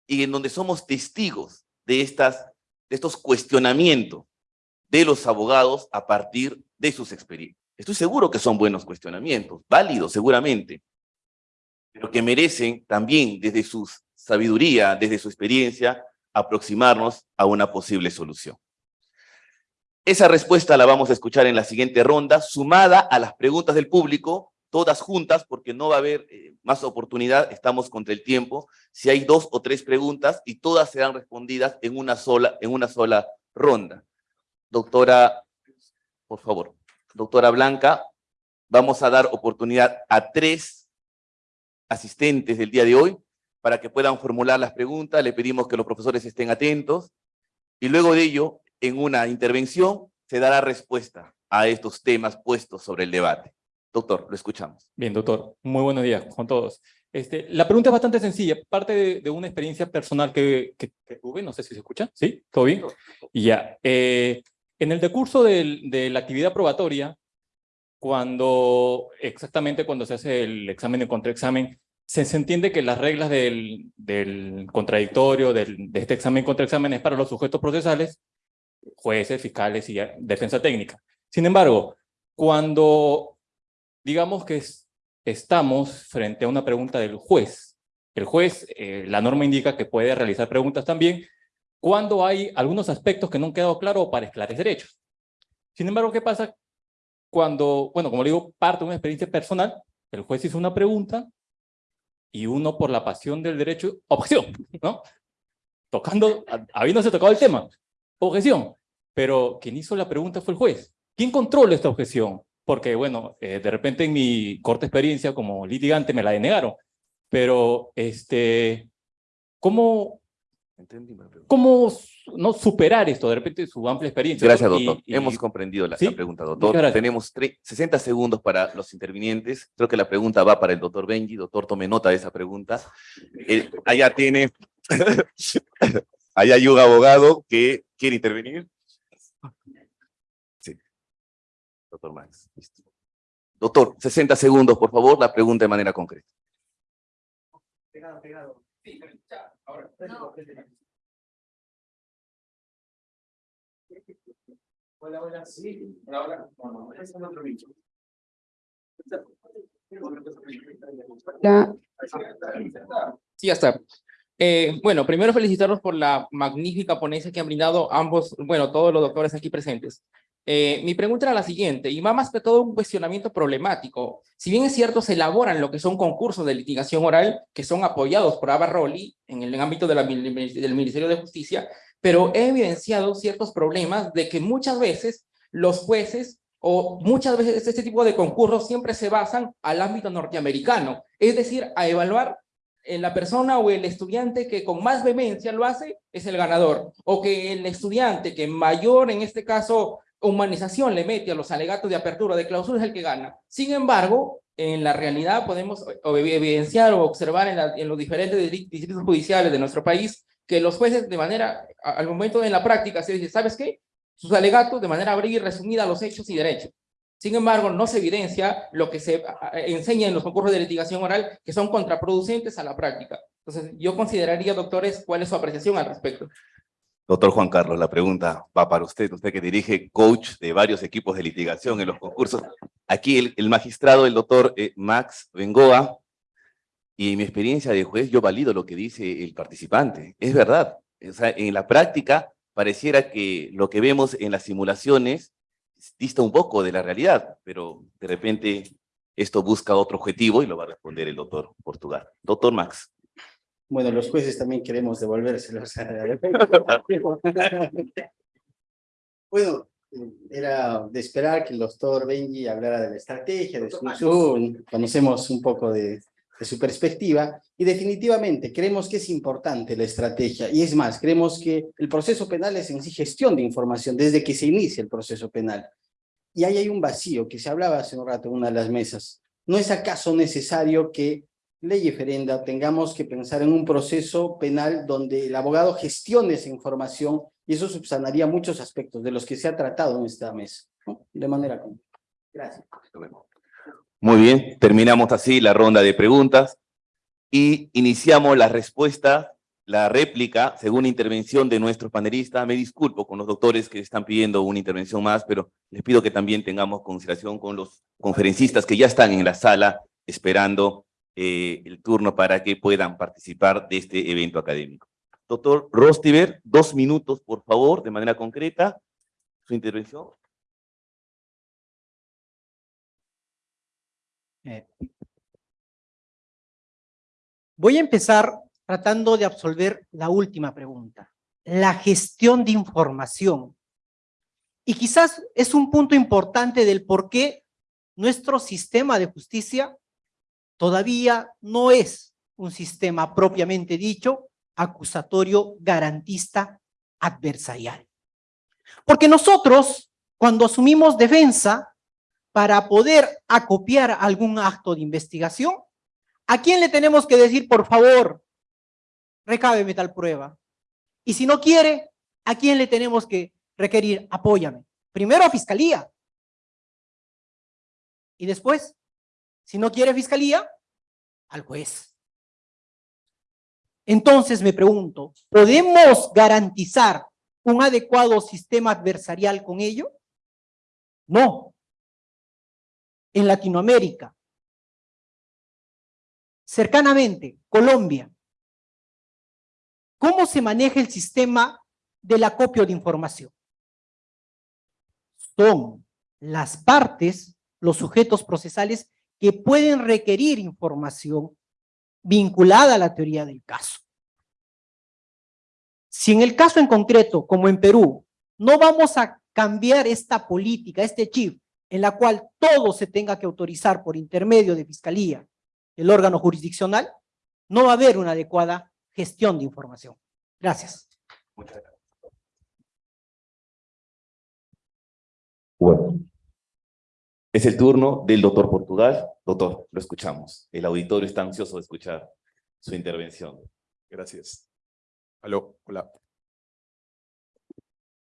y en donde somos testigos de, estas, de estos cuestionamientos de los abogados a partir de sus experiencias. Estoy seguro que son buenos cuestionamientos, válidos seguramente, pero que merecen también desde su sabiduría, desde su experiencia, aproximarnos a una posible solución. Esa respuesta la vamos a escuchar en la siguiente ronda, sumada a las preguntas del público, todas juntas, porque no va a haber eh, más oportunidad, estamos contra el tiempo. Si hay dos o tres preguntas y todas serán respondidas en una sola, en una sola ronda. Doctora, por favor, doctora Blanca, vamos a dar oportunidad a tres asistentes del día de hoy para que puedan formular las preguntas. Le pedimos que los profesores estén atentos. Y luego de ello, en una intervención se dará respuesta a estos temas puestos sobre el debate. Doctor, lo escuchamos. Bien, doctor. Muy buenos días con todos. Este, la pregunta es bastante sencilla, parte de, una experiencia personal que, tuve, no sé si se escucha, ¿sí? ¿Todo bien? Y ya. Eh, en el decurso de la actividad probatoria, cuando, exactamente cuando se hace el examen de contraexamen, se, se entiende que las reglas del, del contradictorio, del, de este examen contraexamen es para los sujetos procesales, jueces, fiscales y defensa técnica. Sin embargo, cuando digamos que estamos frente a una pregunta del juez, el juez, eh, la norma indica que puede realizar preguntas también cuando hay algunos aspectos que no han quedado claros para esclarecer hechos. Sin embargo, ¿qué pasa cuando, bueno, como le digo, parte de una experiencia personal, el juez hizo una pregunta y uno por la pasión del derecho, objeción, ¿no? Tocando, habiéndose tocado el tema, objeción. Pero quien hizo la pregunta fue el juez. ¿Quién controla esta objeción? porque bueno, eh, de repente en mi corta experiencia como litigante me la denegaron, pero este, ¿cómo, cómo no superar esto, de repente su amplia experiencia? Gracias, Y- doctor. y- Hemos comprendido la, la ¿Sí? pregunta, Muchas doctor. Tenemos tre- 60 segundos para los intervinientes. Creo que la pregunta va para el doctor Benji. Doctor, tome nota de esa pregunta. Eh, allá tiene, [LAUGHS] allá hay un abogado que quiere intervenir. Sí. Doctor Max. listo. Doctor, 60 segundos, por favor, la pregunta de manera concreta. Hola, hola, sí. Hola, hola. No, no, es otro bicho. Ya. Sí, ya está. Eh, bueno, primero felicitarlos por la magnífica ponencia que han brindado ambos, bueno, todos los doctores aquí presentes. Eh, mi pregunta era la siguiente, y va más que todo un cuestionamiento problemático. Si bien es cierto, se elaboran lo que son concursos de litigación oral que son apoyados por Abarroli en el ámbito de la del Ministerio de Justicia, pero he evidenciado ciertos problemas de que muchas veces los jueces o muchas veces este tipo de concursos siempre se basan al ámbito norteamericano, es decir, a evaluar la persona o el estudiante que con más vehemencia lo hace es el ganador, o que el estudiante que mayor, en este caso, humanización le mete a los alegatos de apertura de clausura es el que gana. Sin embargo, en la realidad podemos o- evidenciar o observar en, la- en los diferentes distri- distritos judiciales de nuestro país que los jueces de manera, al momento de la práctica, se dice, ¿sabes qué? Sus alegatos de manera breve y resumida los hechos y derechos. Sin embargo, no se evidencia lo que se enseña en los concursos de litigación oral, que son contraproducentes a la práctica. Entonces, yo consideraría, doctores, cuál es su apreciación al respecto. Doctor Juan Carlos, la pregunta va para usted, usted que dirige coach de varios equipos de litigación en los concursos. Aquí el, magistrado, el doctor eh, Max Bengoa, y en mi experiencia de juez, yo valido lo que dice el participante. Es verdad. En la práctica, pareciera que lo que vemos en las simulaciones dista un poco de la realidad, pero de repente esto busca otro objetivo y lo va a responder el doctor Portugal. Doctor Max. Bueno, los jueces también queremos devolvérselos. [LAUGHS] [LAUGHS] Bueno, era de esperar que el doctor Benji hablara de la estrategia, de su Zoom, conocemos un poco de, de su perspectiva, y definitivamente creemos que es importante la estrategia, y es más, creemos que el proceso penal es en sí gestión de información desde que se inicia el proceso penal. Y ahí hay un vacío que se hablaba hace un rato en una de las mesas. ¿No es acaso necesario que ley referenda tengamos que pensar en un proceso penal donde el abogado gestione esa información y eso subsanaría muchos aspectos de los que se ha tratado en esta mesa, de manera común. Gracias. Muy bien, terminamos así la ronda de preguntas y iniciamos la respuesta, la réplica, según intervención de nuestros panelistas. Me disculpo con los doctores que están pidiendo una intervención más, pero les pido que también tengamos consideración con los conferencistas que ya están en la sala esperando eh, el turno para que puedan participar de este evento académico. Doctor Rostiver, dos minutos, por favor, de manera concreta, su intervención. Eh, Voy a empezar tratando de absolver la última pregunta, la gestión de información. Y quizás es un punto importante del por qué nuestro sistema de justicia todavía no es un sistema propiamente dicho acusatorio, garantista, adversarial. Porque nosotros, cuando asumimos defensa, para poder acopiar algún acto de investigación, ¿a quién le tenemos que decir, por favor, recábeme tal prueba? Y si no quiere, ¿a quién le tenemos que requerir, apóyame? Primero a fiscalía. Y después, si no quiere fiscalía, al juez. Entonces me pregunto, ¿podemos garantizar un adecuado sistema adversarial con ello? No. En Latinoamérica, cercanamente, Colombia, ¿cómo se maneja el sistema del acopio de información? Son las partes, los sujetos procesales que pueden requerir información vinculada a la teoría del caso. Si en el caso en concreto, como en Perú, no vamos a cambiar esta política, este chip en la cual todo se tenga que autorizar por intermedio de Fiscalía, el órgano jurisdiccional, no va a haber una adecuada gestión de información. Gracias. Bueno. Es el turno del doctor Portugal. Doctor, lo escuchamos. El auditorio está ansioso de escuchar su intervención. Gracias. Aló, hola.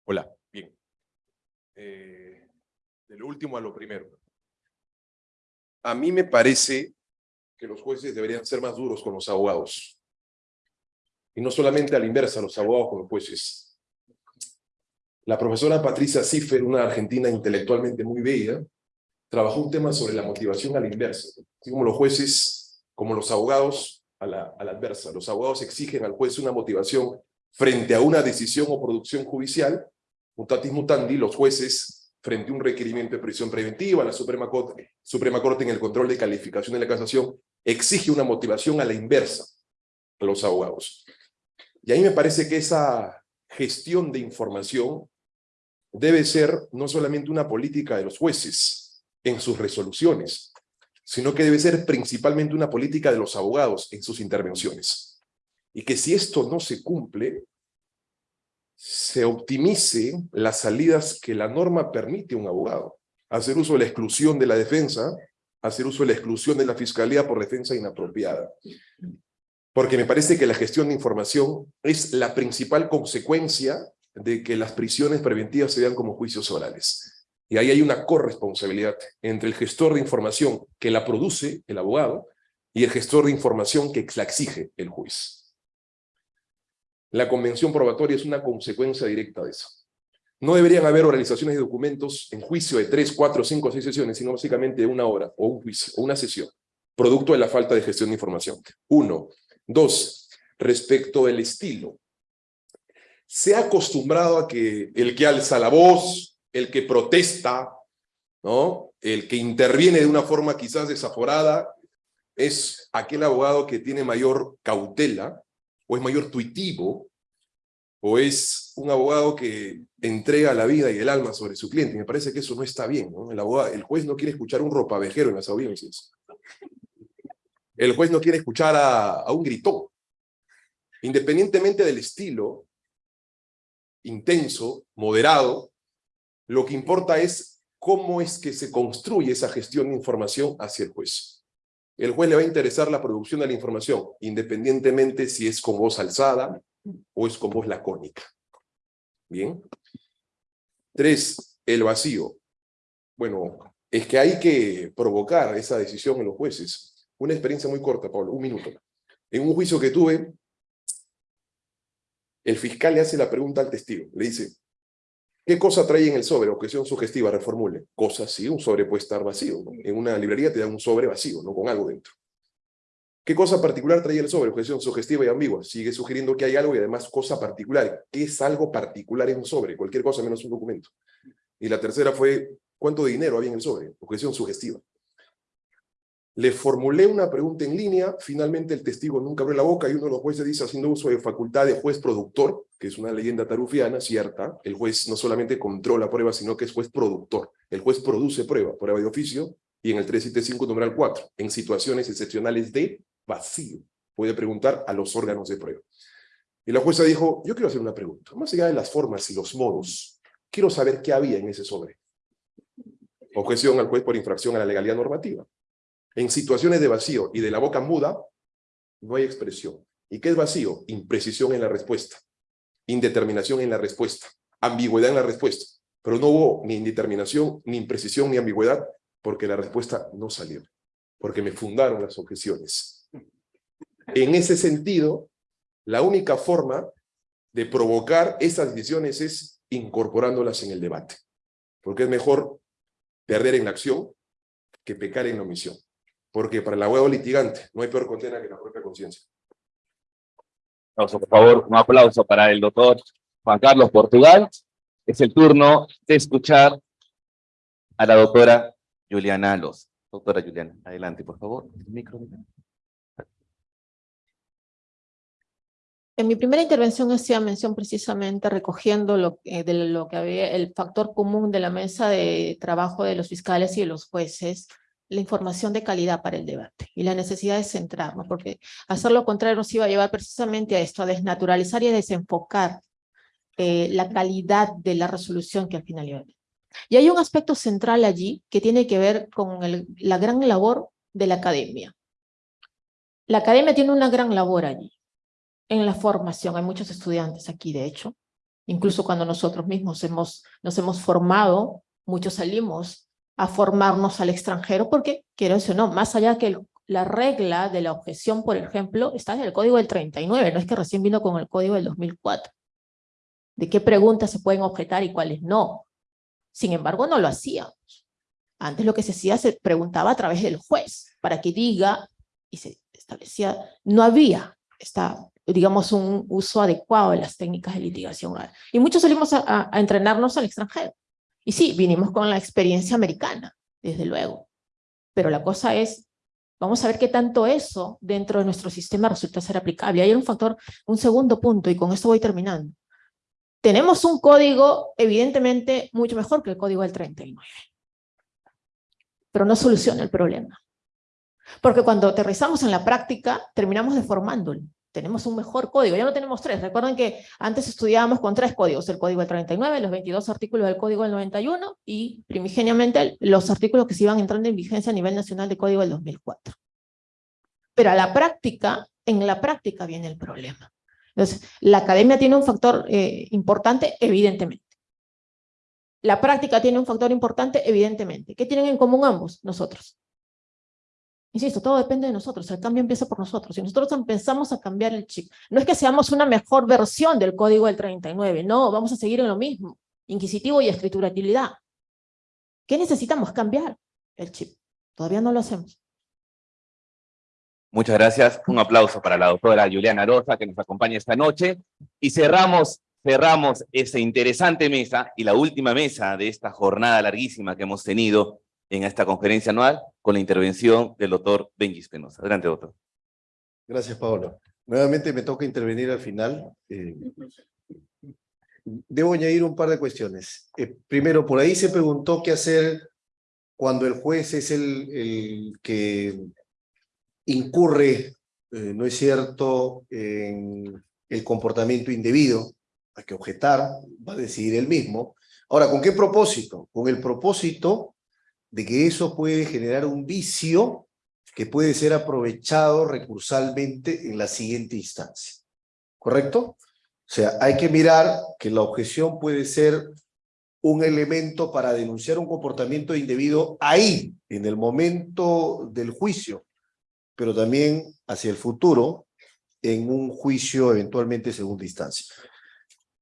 Hola, bien. Eh, de lo último a lo primero. A mí me parece que los jueces deberían ser más duros con los abogados. Y no solamente a la inversa, los abogados con los jueces. La profesora Patricia Ziffer, una argentina intelectualmente muy bella, trabajó un tema sobre la motivación a la inversa. Así como los jueces, como los abogados a la, a la adversa. Los abogados exigen al juez una motivación frente a una decisión o producción judicial. Mutatis mutandi, los jueces, frente a un requerimiento de prisión preventiva, la Suprema Corte, Suprema Corte en el control de calificación de la casación, exige una motivación a la inversa a los abogados. Y ahí me parece que esa gestión de información debe ser no solamente una política de los jueces en sus resoluciones, sino que debe ser principalmente una política de los abogados en sus intervenciones. Y que si esto no se cumple, se optimice las salidas que la norma permite a un abogado. Hacer uso de la exclusión de la defensa, hacer uso de la exclusión de la fiscalía por defensa inapropiada. Porque me parece que la gestión de información es la principal consecuencia de que las prisiones preventivas se vean como juicios orales. Y ahí hay una corresponsabilidad entre el gestor de información que la produce el abogado y el gestor de información que la exige el juez. La convención probatoria es una consecuencia directa de eso. No deberían haber organizaciones de documentos en juicio de tres, cuatro, cinco, seis sesiones, sino básicamente de una hora, o una sesión, producto de la falta de gestión de información. Uno. Dos, respecto del estilo. Se ha acostumbrado a que el que alza la voz, el que protesta, ¿no? el que interviene de una forma quizás desaforada, es aquel abogado que tiene mayor cautela, es mayor tuitivo, o es un abogado que entrega la vida y el alma sobre su cliente. Me parece que eso no está bien. El, abogado, el juez no quiere escuchar un ropavejero en las audiencias. El juez no quiere escuchar a, a un gritón. Independientemente del estilo, intenso, moderado, lo que importa es cómo es que se construye esa gestión de información hacia el juez. El juez le va a interesar la producción de la información, independientemente si es con voz alzada o es con voz lacónica. Bien. Tres, el vacío. Bueno, es que hay que provocar esa decisión en los jueces. Una experiencia muy corta, Pablo, un minuto. En un juicio que tuve, el fiscal le hace la pregunta al testigo. Le dice, ¿qué cosa trae en el sobre? Objeción sugestiva, reformule. Cosa sí, un sobre puede estar vacío. En una librería te dan un sobre vacío, no con algo dentro. ¿Qué cosa particular trae el sobre? Objeción sugestiva y ambigua. Sigue sugiriendo que hay algo y además cosa particular. ¿Qué es algo particular en un sobre? Cualquier cosa menos un documento. Y la tercera fue, ¿cuánto dinero había en el sobre? Objeción sugestiva. Le formulé una pregunta en línea, finalmente el testigo nunca abrió la boca y uno de los jueces dice, haciendo uso de facultad de juez productor, que es una leyenda tarufiana, cierta, el juez no solamente controla prueba, sino que es juez productor. El juez produce prueba, prueba de oficio, y en el 375 numeral 4, en situaciones excepcionales de vacío, puede preguntar a los órganos de prueba. Y la jueza dijo, yo quiero hacer una pregunta, más allá de las formas y los modos, quiero saber qué había en ese sobre. Objeción al juez por infracción a la legalidad normativa. En situaciones de vacío y de la boca muda, no hay expresión. ¿Y qué es vacío? Imprecisión en la respuesta, indeterminación en la respuesta, ambigüedad en la respuesta. Pero no hubo ni indeterminación, ni imprecisión, ni ambigüedad, porque la respuesta no salió, porque me fundaron las objeciones. En ese sentido, la única forma de provocar esas decisiones es incorporándolas en el debate, porque es mejor perder en la acción que pecar en la omisión porque para el abogado litigante no hay peor condena que la propia conciencia. Por favor, un aplauso para el doctor Juan Carlos Portugal. Es el turno de escuchar a la doctora Juliana Los. Doctora Juliana, adelante, por favor. El micro. En mi primera intervención hacía mención precisamente recogiendo lo, que- de lo que había, el factor común de la mesa de trabajo de los fiscales y de los jueces, la información de calidad para el debate y la necesidad de centrarnos, porque hacer lo contrario nos iba a llevar precisamente a esto, a desnaturalizar y a desenfocar eh, la calidad de la resolución que al final iba a haber. Y hay un aspecto central allí que tiene que ver con la gran labor de la academia. La academia tiene una gran labor allí, en la formación. Hay muchos estudiantes aquí, de hecho. Incluso cuando nosotros mismos nos hemos formado, muchos salimos a formarnos al extranjero, porque, quiero decir, no, más allá que la regla de la objeción, por ejemplo, está en el Código del 39, no es que recién vino con el Código del 2004. De qué preguntas se pueden objetar y cuáles no. Sin embargo, no lo hacíamos. Antes lo que se hacía, se preguntaba a través del juez, para que diga, y se establecía, no había esta, digamos, un uso adecuado de las técnicas de litigación. Y muchos salimos a entrenarnos al extranjero. Y sí, vinimos con la experiencia americana, desde luego. Pero la cosa es, vamos a ver qué tanto eso dentro de nuestro sistema resulta ser aplicable. Hay un factor, un segundo punto, y con esto voy terminando. Tenemos un código evidentemente mucho mejor que el código del 39. Pero no soluciona el problema. Porque cuando aterrizamos en la práctica, terminamos deformándolo. Tenemos un mejor código, ya no tenemos tres. Recuerden que antes estudiábamos con tres códigos, el código del 39, los 22 artículos del código del 91 y primigeniamente los artículos que se iban entrando en vigencia a nivel nacional del código del 2004. Pero a la práctica, en la práctica viene el problema. Entonces, la academia tiene un factor eh, importante, evidentemente. La práctica tiene un factor importante, evidentemente. ¿Qué tienen en común ambos? Nosotros. Insisto, todo depende de nosotros, el cambio empieza por nosotros. Si nosotros empezamos a cambiar el chip, no es que seamos una mejor versión del código del 39, no, vamos a seguir en lo mismo, inquisitivo y escriturabilidad. ¿Qué necesitamos? Cambiar el chip. Todavía no lo hacemos. Muchas gracias. Un aplauso para la doctora Juliana Rosa que nos acompaña esta noche. Y cerramos, cerramos esta interesante mesa y la última mesa de esta jornada larguísima que hemos tenido en esta conferencia anual con la intervención del doctor Benji Espinosa. Adelante, doctor. Gracias, Paolo. Nuevamente me toca intervenir al final. Eh, debo añadir un par de cuestiones. Eh, primero, por ahí se preguntó qué hacer cuando el juez es el, el que incurre, eh, no es cierto, en el comportamiento indebido. Hay que objetar, va a decidir él mismo. Ahora, ¿con qué propósito? Con el propósito de que eso puede generar un vicio que puede ser aprovechado recursalmente en la siguiente instancia. ¿Correcto? O sea, hay que mirar que la objeción puede ser un elemento para denunciar un comportamiento indebido ahí, en el momento del juicio, pero también hacia el futuro, en un juicio eventualmente segunda instancia.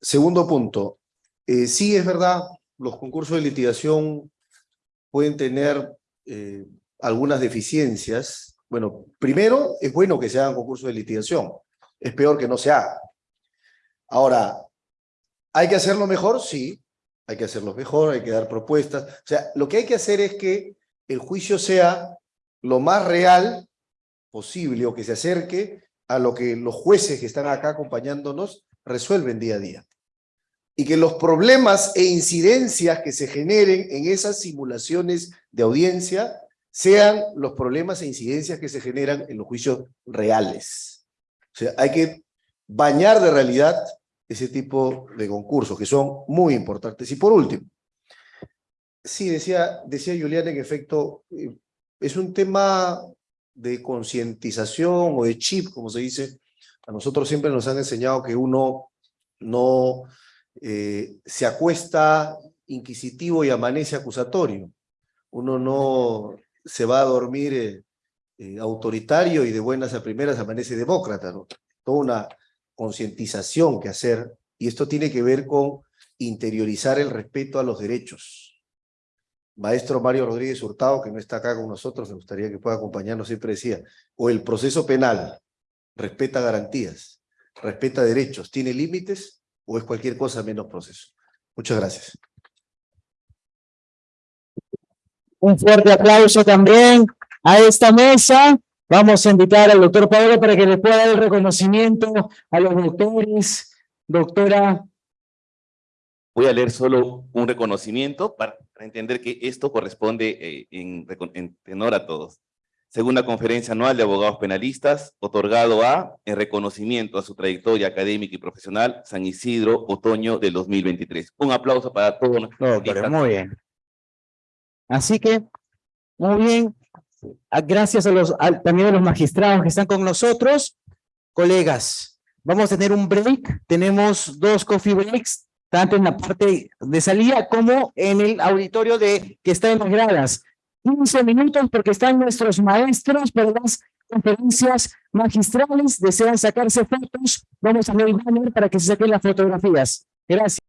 Segundo punto, eh, sí es verdad, los concursos de litigación pueden tener eh, algunas deficiencias. Bueno, primero, es bueno que se hagan concursos de litigación. Es peor que no se haga. Ahora, ¿hay que hacerlo mejor? Sí, hay que hacerlo mejor, hay que dar propuestas. O sea, lo que hay que hacer es que el juicio sea lo más real posible o que se acerque a lo que los jueces que están acá acompañándonos resuelven día a día. Y que los problemas e incidencias que se generen en esas simulaciones de audiencia sean los problemas e incidencias que se generan en los juicios reales. O sea, hay que bañar de realidad ese tipo de concursos que son muy importantes. Y por último, sí, decía, decía Julián, en efecto, eh, es un tema de concientización o de chip, como se dice. A nosotros siempre nos han enseñado que uno no eh, se acuesta inquisitivo y amanece acusatorio. Uno no se va a dormir eh, eh, autoritario y de buenas a primeras amanece demócrata. ¿no? Toda una concientización que hacer, y esto tiene que ver con interiorizar el respeto a los derechos. Maestro Mario Rodríguez Hurtado, que no está acá con nosotros, me gustaría que pueda acompañarnos, siempre decía, o el proceso penal respeta garantías, respeta derechos, tiene límites, o es cualquier cosa menos proceso. Muchas gracias. Un fuerte aplauso también a esta mesa Vamos a invitar al doctor Pablo para que le pueda dar el reconocimiento a los doctores, doctora. Voy a leer solo un reconocimiento para, entender que esto corresponde eh, en, en tenor a todos. Segunda conferencia anual de abogados penalistas, otorgado a, en reconocimiento a su trayectoria académica y profesional, San Isidro, otoño del 2023. Un aplauso para todos. nuestros No, muy bien. Así que, muy bien. Ah, Gracias a los, al- también a los magistrados que están con nosotros. Colegas, vamos a tener un break. Tenemos dos coffee breaks, tanto en la parte de salida como en el auditorio de que está en las gradas. 15 minutos porque están nuestros maestros para las conferencias magistrales. Desean sacarse fotos. Vamos a ver el banner para que se saquen las fotografías. Gracias.